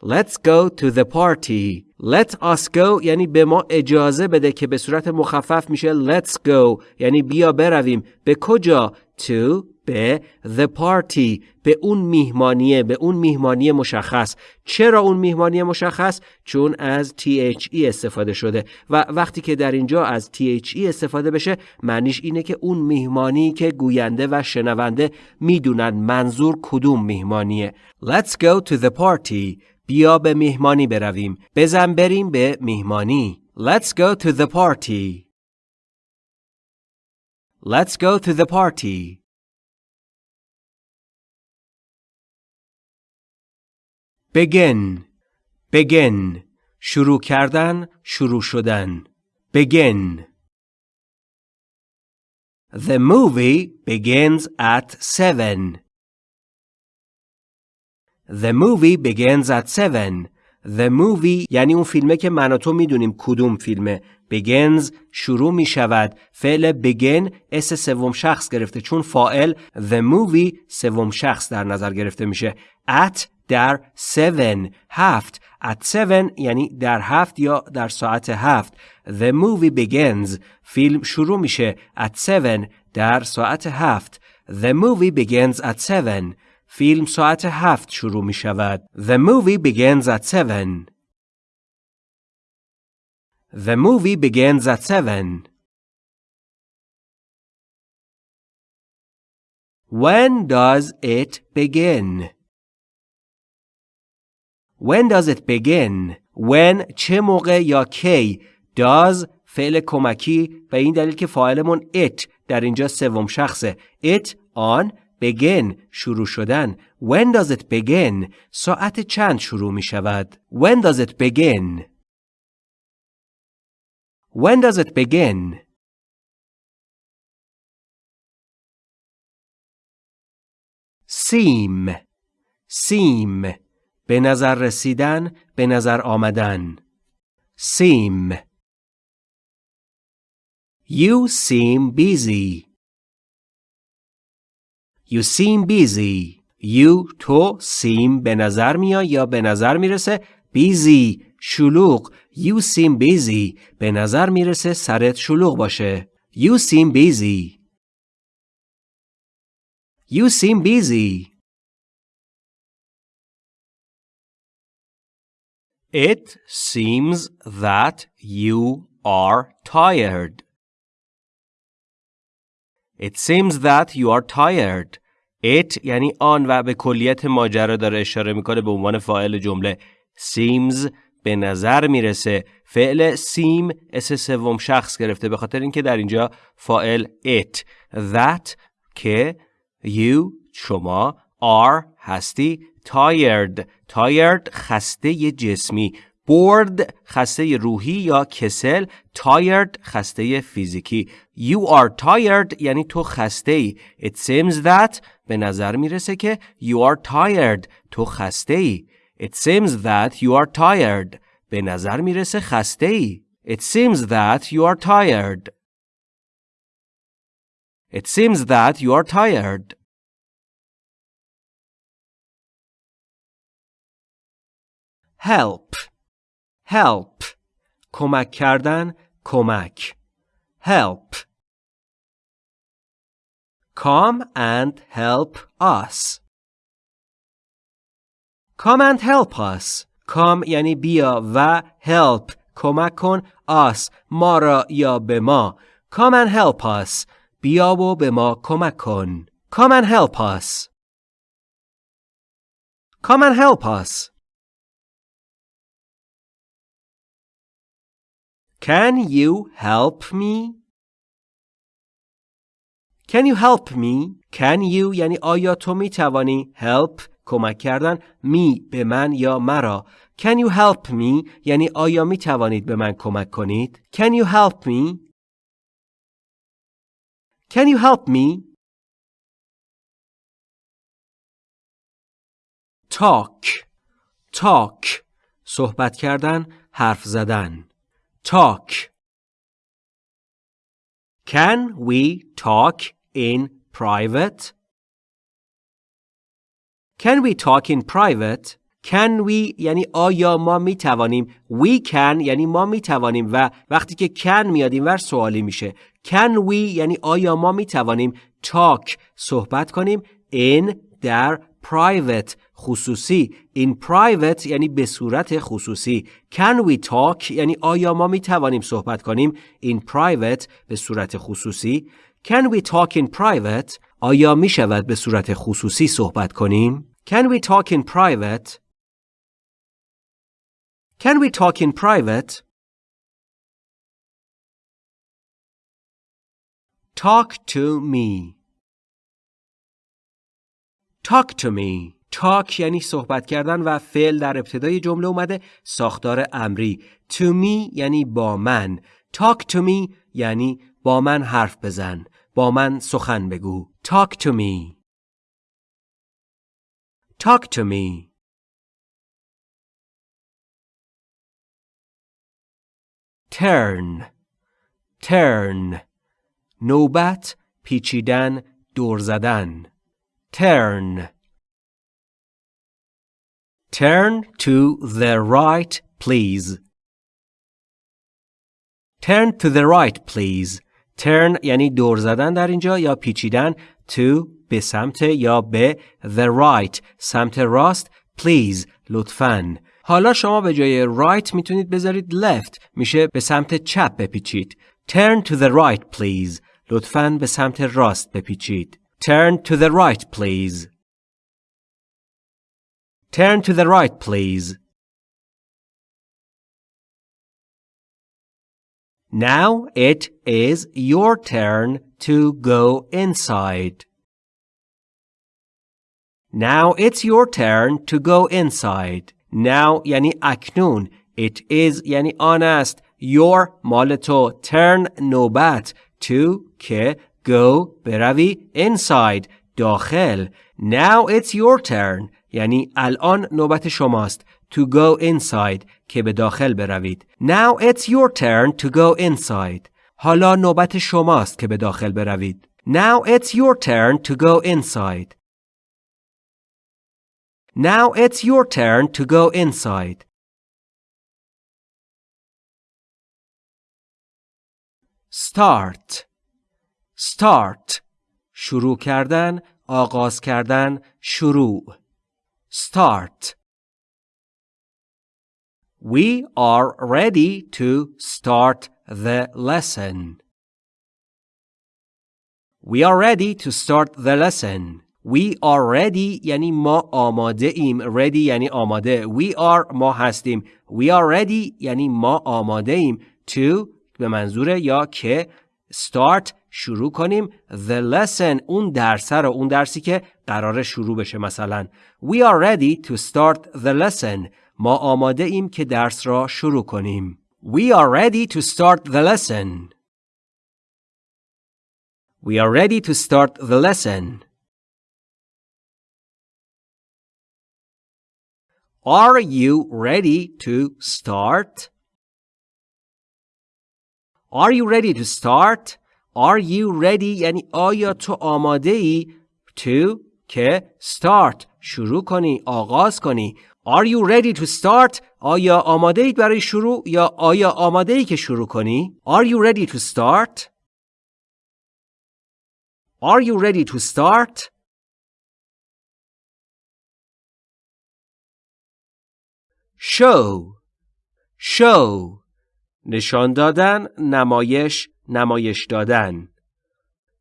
Let's go to the party. Let us go یعنی به ما اجازه بده که به صورت مخفف میشه let's go. یعنی بیا برویم. به کجا؟ To به the party به اون میهمانیه به اون میهمانی مشخص چرا اون میهمانی مشخص چون از THE استفاده شده و وقتی که در اینجا از THE استفاده بشه معنیش اینه که اون میهمانی که گوینده و شنونده می‌دونن منظور کدوم میهمانیه Let's go to the party بیا به میهمانی برویم. بزن بریم به میهمانی. Let's go to the party. Let's go to the party. begin begin شروع کردن شروع شدن begin The movie begins at seven. The movie begins at seven. The movie یعنی اون فیلمه که من و تو می‌دونیم کدوم فیلمه. begins شروع می شود. فعل begin اس سوم شخص گرفته. چون فائل the movie سوم شخص در نظر گرفته میشه. at در seven. هفت at seven یعنی در هفت یا در ساعت هفت. The movie begins. فیلم شروع میشه. At seven در ساعت هفت. The movie begins at seven. فیلم ساعت هفت شروع می شود. The movie begins at seven. The movie begins at seven. When does it begin? When does it begin? When چه موقع یا کی does فعل کمکی به این دلیل که فاعلمون it در اینجا سوم شخصه it آن begin شروع شدن when does it begin ساعت چند شروع می شود when does it begin when does it begin seem seem به نظر رسیدن به نظر آمدن seem You seem busy. You seem busy. You تو seem به نظر میاد یا به نظر می‌رسه busy شلوغ You seem busy به نظر می‌رسه سرت شلوغ باشه You seem busy You seem busy It seems that you are tired. It seems that you are tired. It یعنی آن و به کلیت ماجرا داره اشاره می‌کنه به عنوان فاعل جمله. Seems به نظر می‌رسه فعل seem اس سوم شخص گرفته به خاطر اینکه در اینجا فاعل it that که you شما are هستی tired tired خسته جسمی bored خسته روحی یا کسل tired خسته فیزیکی you are tired یعنی تو خسته ای it seems that به نظر می‌رسه که you are tired تو خسته ای it seems that you are tired به نظر می‌رسه خسته ای it seems that you are tired it seems that you are tired help help کمک کردن کمک help come and help us come and help us come یعنی بیا و help کمک کن us ما را یا به ما come and help us بیا و به ما کمک کن come and help us come and help us Can you help me? Can you help me? Can you یعنی آیا تو می توانی help کمک کردن می به من یا مرا Can you help me یعنی آیا می توانید به من کمک کنید Can you help me Can you help me Talk Talk صحبت کردن حرف زدن talk. Can we talk in private? Can we talk in private? Can we یعنی آیا ما می توانیم We can یعنی ما می توانیم و وقتی که can میاد اینور سوالی میشه Can we یعنی آیا ما می توانیم talk صحبت کنیم in در private خصوصی in private یعنی به صورت خصوصی can we talk یعنی آیا ما می توانیم صحبت کنیم in private به صورت خصوصی can we talk in private آیا می شود به صورت خصوصی صحبت کنیم can we talk in private can we talk in private talk to me talk to me. Talk یعنی صحبت کردن و فعل در ابتدای جمله اومده ساختار امری. To me یعنی با من. Talk to me یعنی با من حرف بزن. با من سخن بگو. Talk to me. Talk to me. Turn. Turn. نوبت پیچیدن دور زدن. Turn. Turn to the right, please. Turn to the right, please. Turn یعنی دور زدن در اینجا یا پیچیدن to به سمت یا به the right. سمت راست please لطفاً حالا شما به جای right می‌تونید بذارید left. میشه به سمت چپ بپیچید Turn to the right please. لطفاً به سمت راست بپیچید Turn to the right, please. Turn to the right, please. Now it is your turn to go inside. Now it's your turn to go inside. Now یعنی اکنون. It is یعنی آن است. Your مال تو. Turn نوبت. To که go بروی inside داخل. Now it's your turn. یعنی الان نوبت شماست. To go inside که به داخل بروید. Now it's your turn to go inside. حالا نوبت شماست که به داخل بروید. Now it's your turn to go inside. Now it's your turn to go inside. Start Start شروع کردن آغاز کردن شروع Start We are ready to start the lesson. We are ready to start the lesson. We are ready یعنی ما آماده ایم. Ready یعنی آماده. We are ما هستیم. We are ready یعنی ما آماده ایم. To به منظور یا که start شروع کنیم the lesson اون درس رو اون درسی که قرار شروع بشه مثلا We are ready to start the lesson ما آماده ایم که درس را شروع کنیم We are ready to start the lesson We are ready to start the lesson Are you ready to start? Are you ready to start? Are you ready یعنی آیا تو آماده ای to که start شروع کنی آغاز کنی Are you ready to start? آیا آماده اید برای شروع یا آیا آماده ای که شروع کنی؟ Are you ready to start? Are you ready to start? Show Show نشان دادن نمایش نمایش دادن.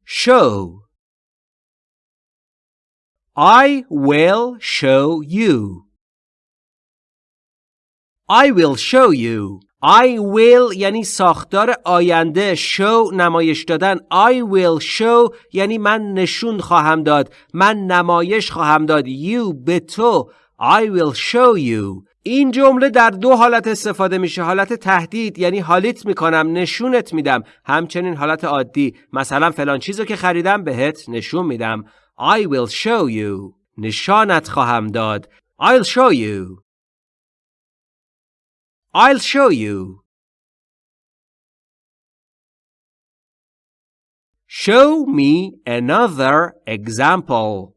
Show. I will show you. I will show you. I will یعنی ساختار آینده. Show نمایش دادن. I will show یعنی من نشون خواهم داد. من نمایش خواهم داد. You به تو. I will show you. این جمله در دو حالت استفاده میشه. حالت تهدید یعنی حالیت می‌کنم نشونت میدم. همچنین حالت عادی. مثلا فلان چیزو که خریدم بهت نشون میدم. I will show you. نشانت خواهم داد. I'll show you. I'll show you. Show me another example.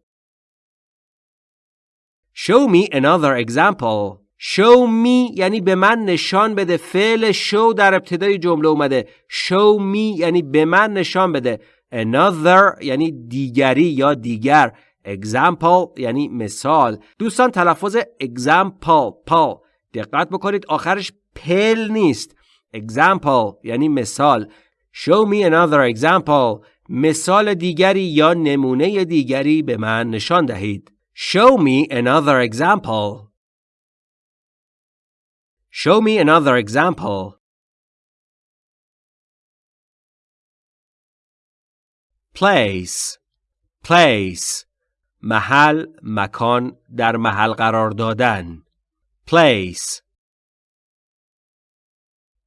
Show me another example. Show me یعنی به من نشان بده. فعل show در ابتدای جمله اومده. Show me یعنی به من نشان بده. Another یعنی دیگری یا دیگر. Example یعنی مثال. دوستان تلفظ example پال دقت بکنید آخرش پل نیست. Example یعنی مثال. Show me another example. مثال دیگری یا نمونه دیگری به من نشان دهید. Show me another example. Show me another example. Place Place محل مکان در محل قرار دادن Place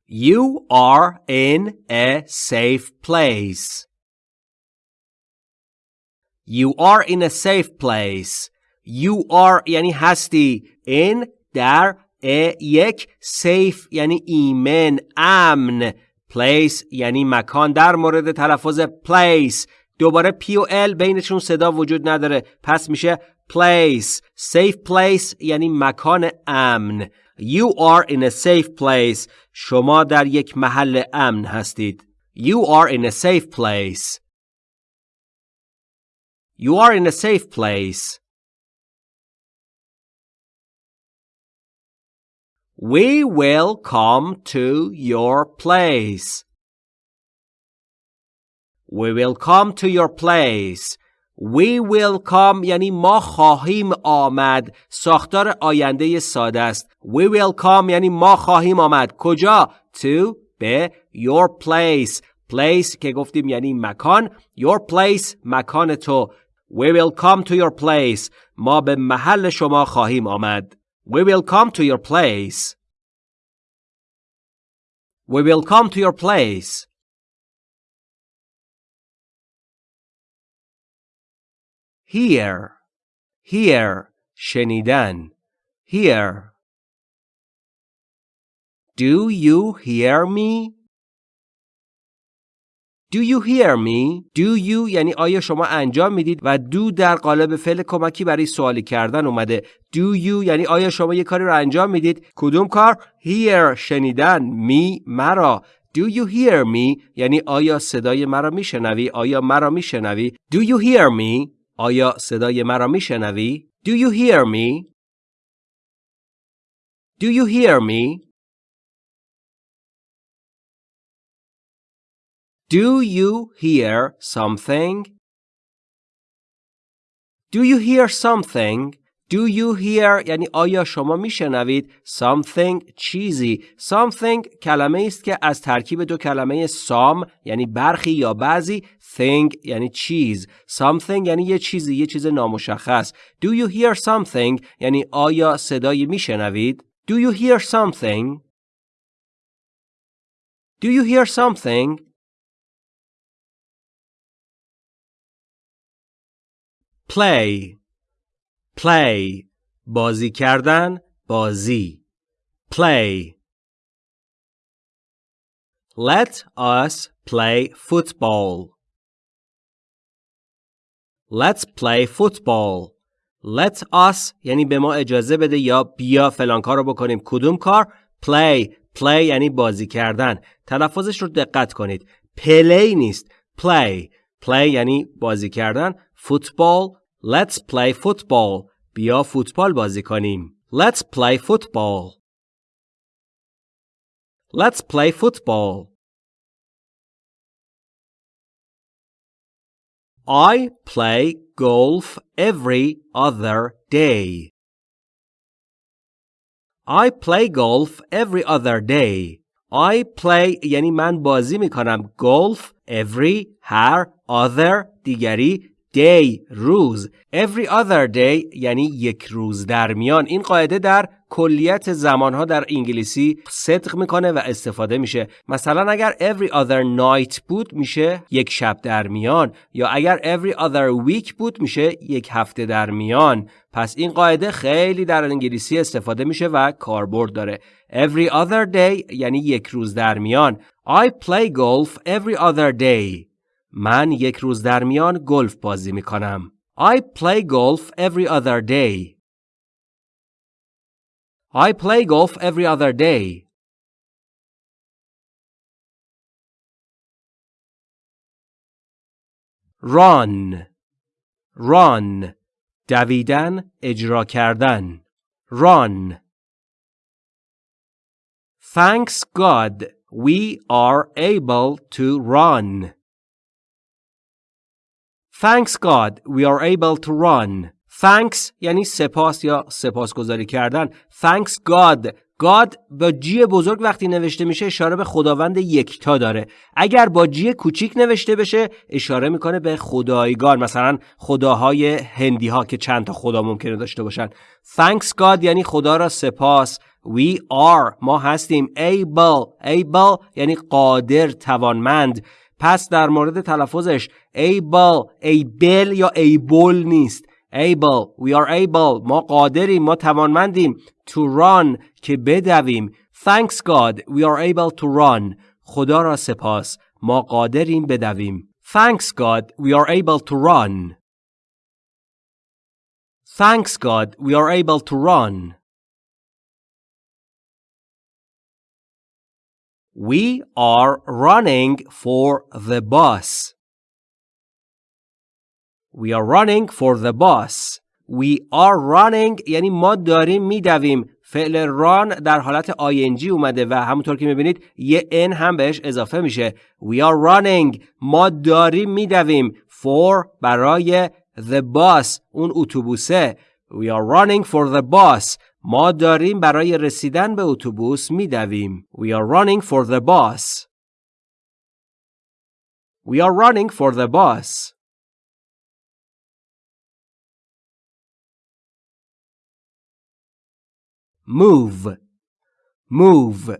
You are in a safe place. You are in a safe place. You are یعنی هستی in در یک سیف یعنی ایمن امن. پلیس یعنی مکان. در مورد تلفظ پلیس دوباره پی و ال بینشون صدا وجود نداره. پس میشه place safe place یعنی مکان امن. You are in a safe place شما در یک محل امن هستید. You are in a safe place You are in a safe place We will come to your place. We will come to your place. We will come یعنی ما خواهیم آمد ساختار آینده ساده است We will come یعنی ما خواهیم آمد کجا to به your place place که گفتیم یعنی مکان your place مکان تو We will come to your place ما به محل شما خواهیم آمد We will come to your place We will come to your place Hear Hear شنیدن Hear Do you hear me? Do you hear me? Do you یعنی آیا شما انجام می‌دید و do در قالب فعل کمکی برای سوالی کردن اومده. Do you یعنی آیا شما یه کاری رو انجام می‌دید؟ کدوم کار؟ Hear شنیدن me مرا. Do you hear me یعنی آیا صدای مرا میشنوی؟ آیا مرا میشنوی؟ Do you hear me آیا صدای مرا میشنوی؟ Do you hear me? Do you hear me? Do you hear something? Do you hear something? Do you hear یعنی آیا شما میشنوید something چیزی something کلمه است که از ترکیب دو کلمه some یعنی برخی یا بعضی thing یعنی چیز something یعنی یه چیزی یه چیز نامشخص Do you hear something یعنی آیا صدایی میشنوید Do you hear something Do you hear something Play. Play. بازی کردن بازی. Play. Let us play football. Let's play football. Let us یعنی به ما اجازه بده یا بیا فلان کار رو بکنیم. کدوم کار؟ Play. Play یعنی بازی کردن. تلفظش رو دقت کنید. Play نیست. Play. Play یعنی بازی کردن. فوتبال Let's play football. بیا فوتبال بازی کنیم. Let's play football. Let's play football. I play golf every other day. I play golf every other day. I play یعنی من بازی می کنم golf every هر other دیگری day روز. Every other day یعنی یک روز در میان. این قاعده در کلیت زمانها در انگلیسی صدق می‌کنه و استفاده میشه. مثلا اگر every other night بود میشه یک شب در میان. یا اگر every other week بود میشه یک هفته در میان. پس این قاعده خیلی در انگلیسی استفاده میشه و کاربرد داره. Every other day یعنی یک روز در میان. I play golf every other day. من یک روز در میان گلف بازی می کنم. I play golf every other day. I play golf every other day. run run دویدن اجرا کردن run Thanks God we are able to run. Thanks God we are able to run. Thanks یعنی سپاس یا سپاسگزاری کردن. Thanks God. God با جی بزرگ وقتی نوشته میشه اشاره به خداوند یکتا داره. اگر با جی کوچیک نوشته بشه اشاره می‌کنه به خدایگان مثلا خداهای هندی ها که چند تا خدا ممکنه داشته باشن. Thanks God یعنی خدا را سپاس. We are ما هستیم able able یعنی قادر توانمند پس در مورد تلفظش able able یا able نیست able we are able ما قادریم ما توانمندیم to run که بدویم thanks God we are able to run خدا را سپاس ما قادریم بدویم thanks God we are able to run thanks God we are able to run We are running for the bus. We are running for the bus. We are running یعنی ما داریم میدویم فعل run در حالت ing اومده و همونطور که می‌بینید یه n هم بهش اضافه میشه We are running ما داریم میدویم for برای the bus اون اتوبوسه We are running for the bus ما داریم برای رسیدن به اتوبوس میدویم We are running for the bus We are running for the bus move move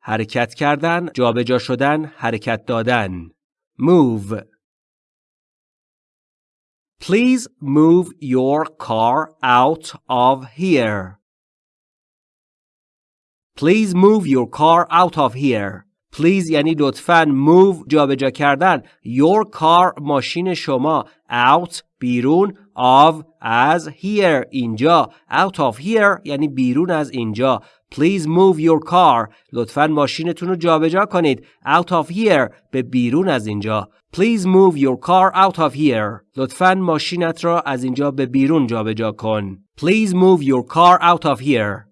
حرکت کردن جابجا شدن حرکت دادن move Please move your car out of here. Please move your car out of here. Please یعنی لطفاً move جابجا کردن your car ماشین شما out بیرون of از here اینجا out of here یعنی بیرون از اینجا Please move your car لطفاً ماشینتون رو جابجا کنید out of here به بیرون از اینجا Please move your car out of here لطفاً ماشینت را از اینجا به بیرون جابجا کن Please move your car out of here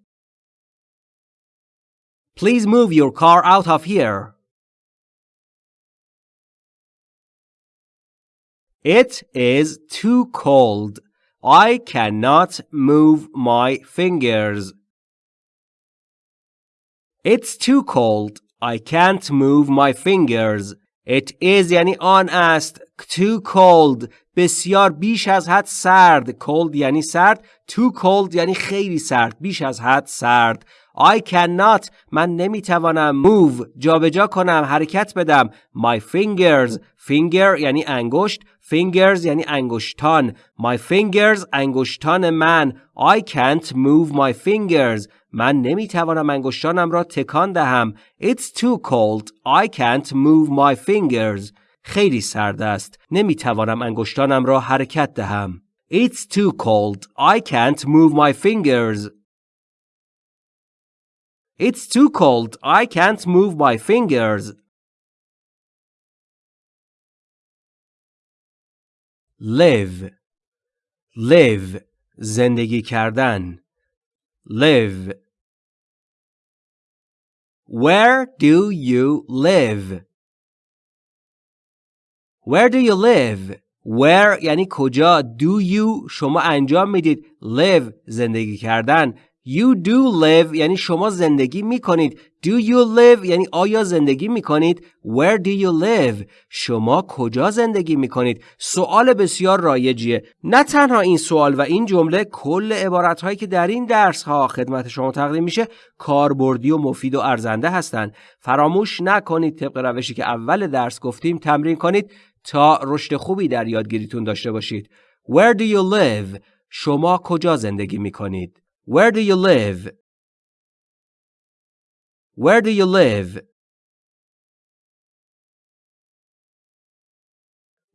Please move your car out of here It is too cold. I cannot move my fingers. It's too cold. I can't move my fingers. It is یعنی آن است. Too cold. بسیار بیش از حد سرد. Cold یعنی سرد. Too cold یعنی خیلی سرد. بیش از حد سرد. I cannot. من نمی‌توانم. Move. جابجا کنم. حرکت بدم. My fingers. Finger یعنی انگشت. Fingers یعنی انگشتان. My fingers انگشتان من. I can't move my fingers. من نمی‌توانم انگشتانم را تکان دهم. It's too cold. I can't move my fingers. خیلی سرد است. نمی‌توانم انگشتانم را حرکت دهم. It's too cold. I can't move my fingers. It's too cold. I can't move my fingers. live live زندگی کردن live Where do you live? Where do you live? Where یعنی کجا do you شما انجام میدید live زندگی کردن You do live یعنی شما زندگی می کنید. Do you live یعنی آیا زندگی می کنید؟ Where do you live؟ شما کجا زندگی می کنید؟ سوال بسیار رایجیه. نه تنها این سوال و این جمله کل عبارت هایی که در این درس ها خدمت شما تقدیم میشه کاربردی و مفید و ارزنده هستند. فراموش نکنید طبق روشی که اول درس گفتیم تمرین کنید تا رشد خوبی در یادگیریتون داشته باشید. Where do you live؟ شما کجا زندگی می کنید؟ Where do you live? Where do you live?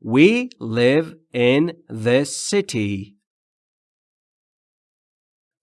We live in this city.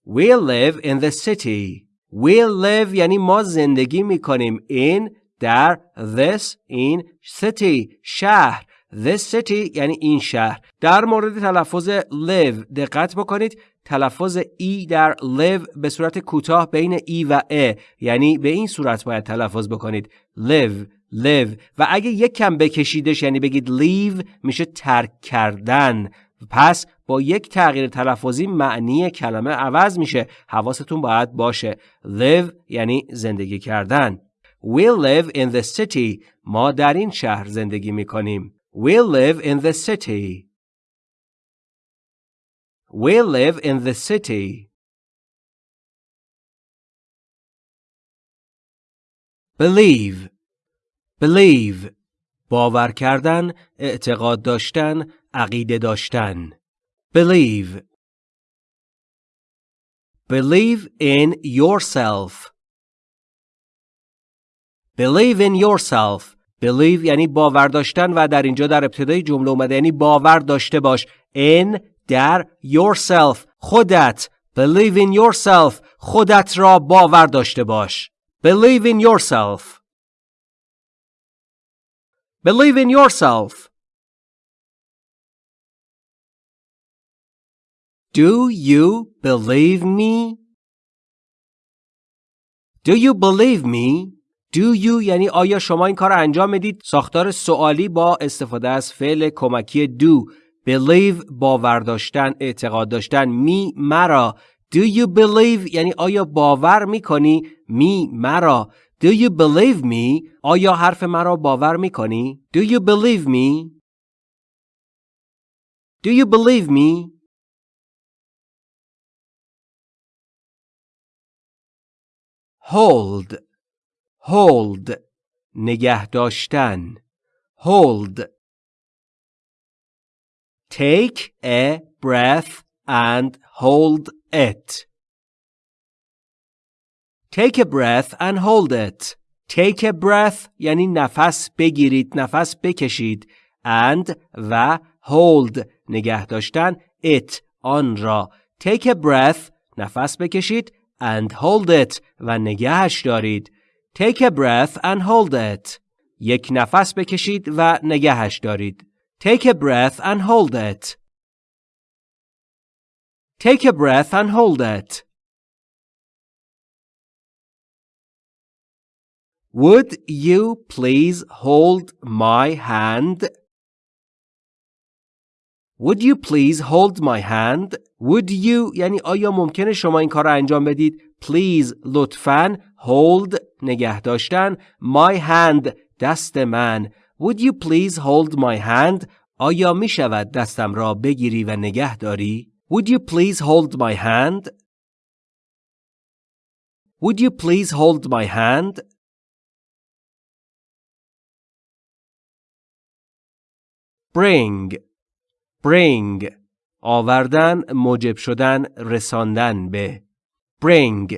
We live in the city. We live یعنی ما زندگی می کنیم in در this in city شهر this city یعنی این شهر. در مورد تلفظ live دقت بکنید. تلفظ ای در live به صورت کوتاه بین ای و ا یعنی به این صورت باید تلفظ بکنید. Live live. و اگه یک کم بکشیدش یعنی بگید leave میشه ترک کردن. پس با یک تغییر تلفظی معنی کلمه عوض میشه. حواستون باید باشه. Live یعنی زندگی کردن. We live in the city. ما در این شهر زندگی می‌کنیم. We live in the city We live in the city. Believe Believe باور کردن، اعتقاد داشتن، عقیده داشتن. Believe Believe in yourself. Believe in yourself. Believe یعنی باور داشتن و در اینجا در ابتدای جمله اومده یعنی باور داشته باش. In در yourself خودت believe in yourself خودت را باور داشته باش believe in yourself believe in yourself Do you believe me? Do you believe me? Do you یعنی آیا شما این کار انجام می‌دید؟ ساختار سوالی با استفاده از فعل کمکی do believe باور داشتن اعتقاد داشتن می مرا. Do you believe یعنی آیا باور می‌کنی؟ می مرا. Do you believe me آیا حرف مرا باور می‌کنی؟ Do you believe me? Do you believe me? Hold. Hold نگه داشتن hold take a breath and hold it take a breath and hold it take a breath یعنی نفس بگیرید نفس بکشید and و hold نگه داشتن it آن را take a breath نفس بکشید and hold it و نگهش دارید. Take a breath and hold it. یک نفس بکشید و نگهش دارید. Take a breath and hold it. Take a breath and hold it. Would you please hold my hand? Would you please hold my hand? Would you یعنی آیا ممکنه شما این کار را انجام بدید؟ Please لطفاً hold نگه داشتن my hand دست من Would you please hold my hand آیا می شود دستم را بگیری و نگه داری؟ Would you please hold my hand? Would you please hold my hand? Bring bring آوردن موجب شدن رساندن به bring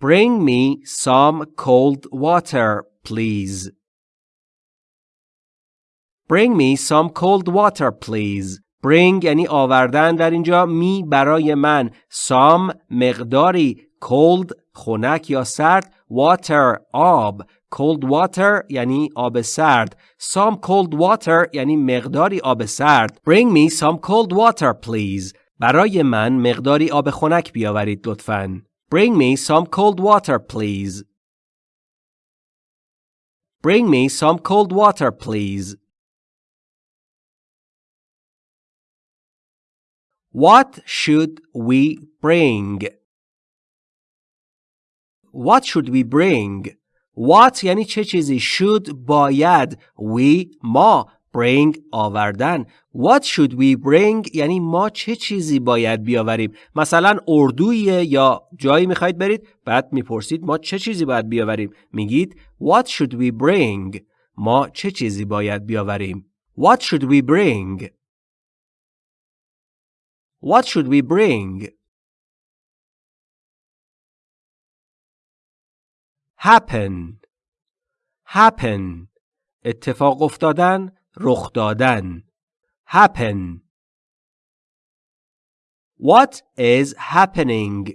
bring me some cold water please bring me some cold water please bring یعنی آوردن در اینجا می برای من some مقداری cold خنک یا سرد water آب cold water یعنی آب سرد some cold water یعنی مقداری آب سرد bring me some cold water please برای من مقداری آب خنک بیاورید لطفاً bring me some cold water please bring me some cold water please What should we bring? What should we bring? What یعنی چه چیزی should باید we ما bring آوردن. What should we bring? یعنی ما چه چیزی باید بیاوریم؟ مثلا اردویه یا جایی می‌خواید برید بعد می‌پرسید ما چه چیزی باید بیاوریم؟ میگید What should we bring ما چه چیزی باید بیاوریم؟ What should we bring? What should we bring? Happen. Happen. اتفاق افتادن رخ دادن happen What is happening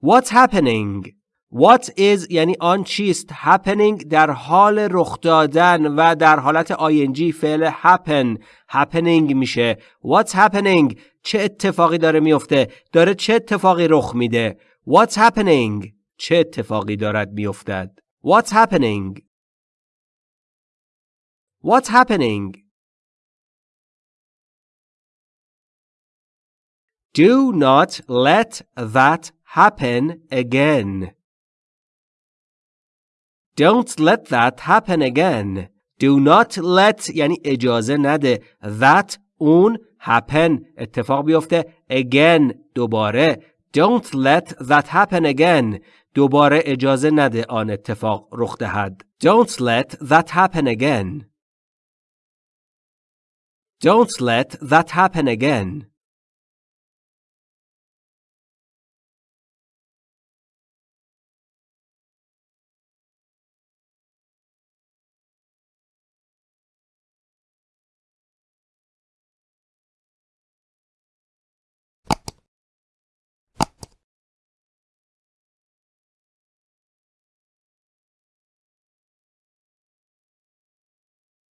What's happening What is یعنی آن چیست happening در حال رخ دادن و در حالت ing فعل happen happening میشه What's happening چه اتفاقی داره میفته داره چه اتفاقی رخ میده What's happening چه اتفاقی دارد میافتد What's happening What's happening Do not let that happen again. Don't let that happen again. Do not let یعنی اجازه نده. That اون happen اتفاق بیفته again دوباره. Don't let that happen again. دوباره اجازه نده آن اتفاق رخ دهد. Don't let that happen again. Don't let that happen again.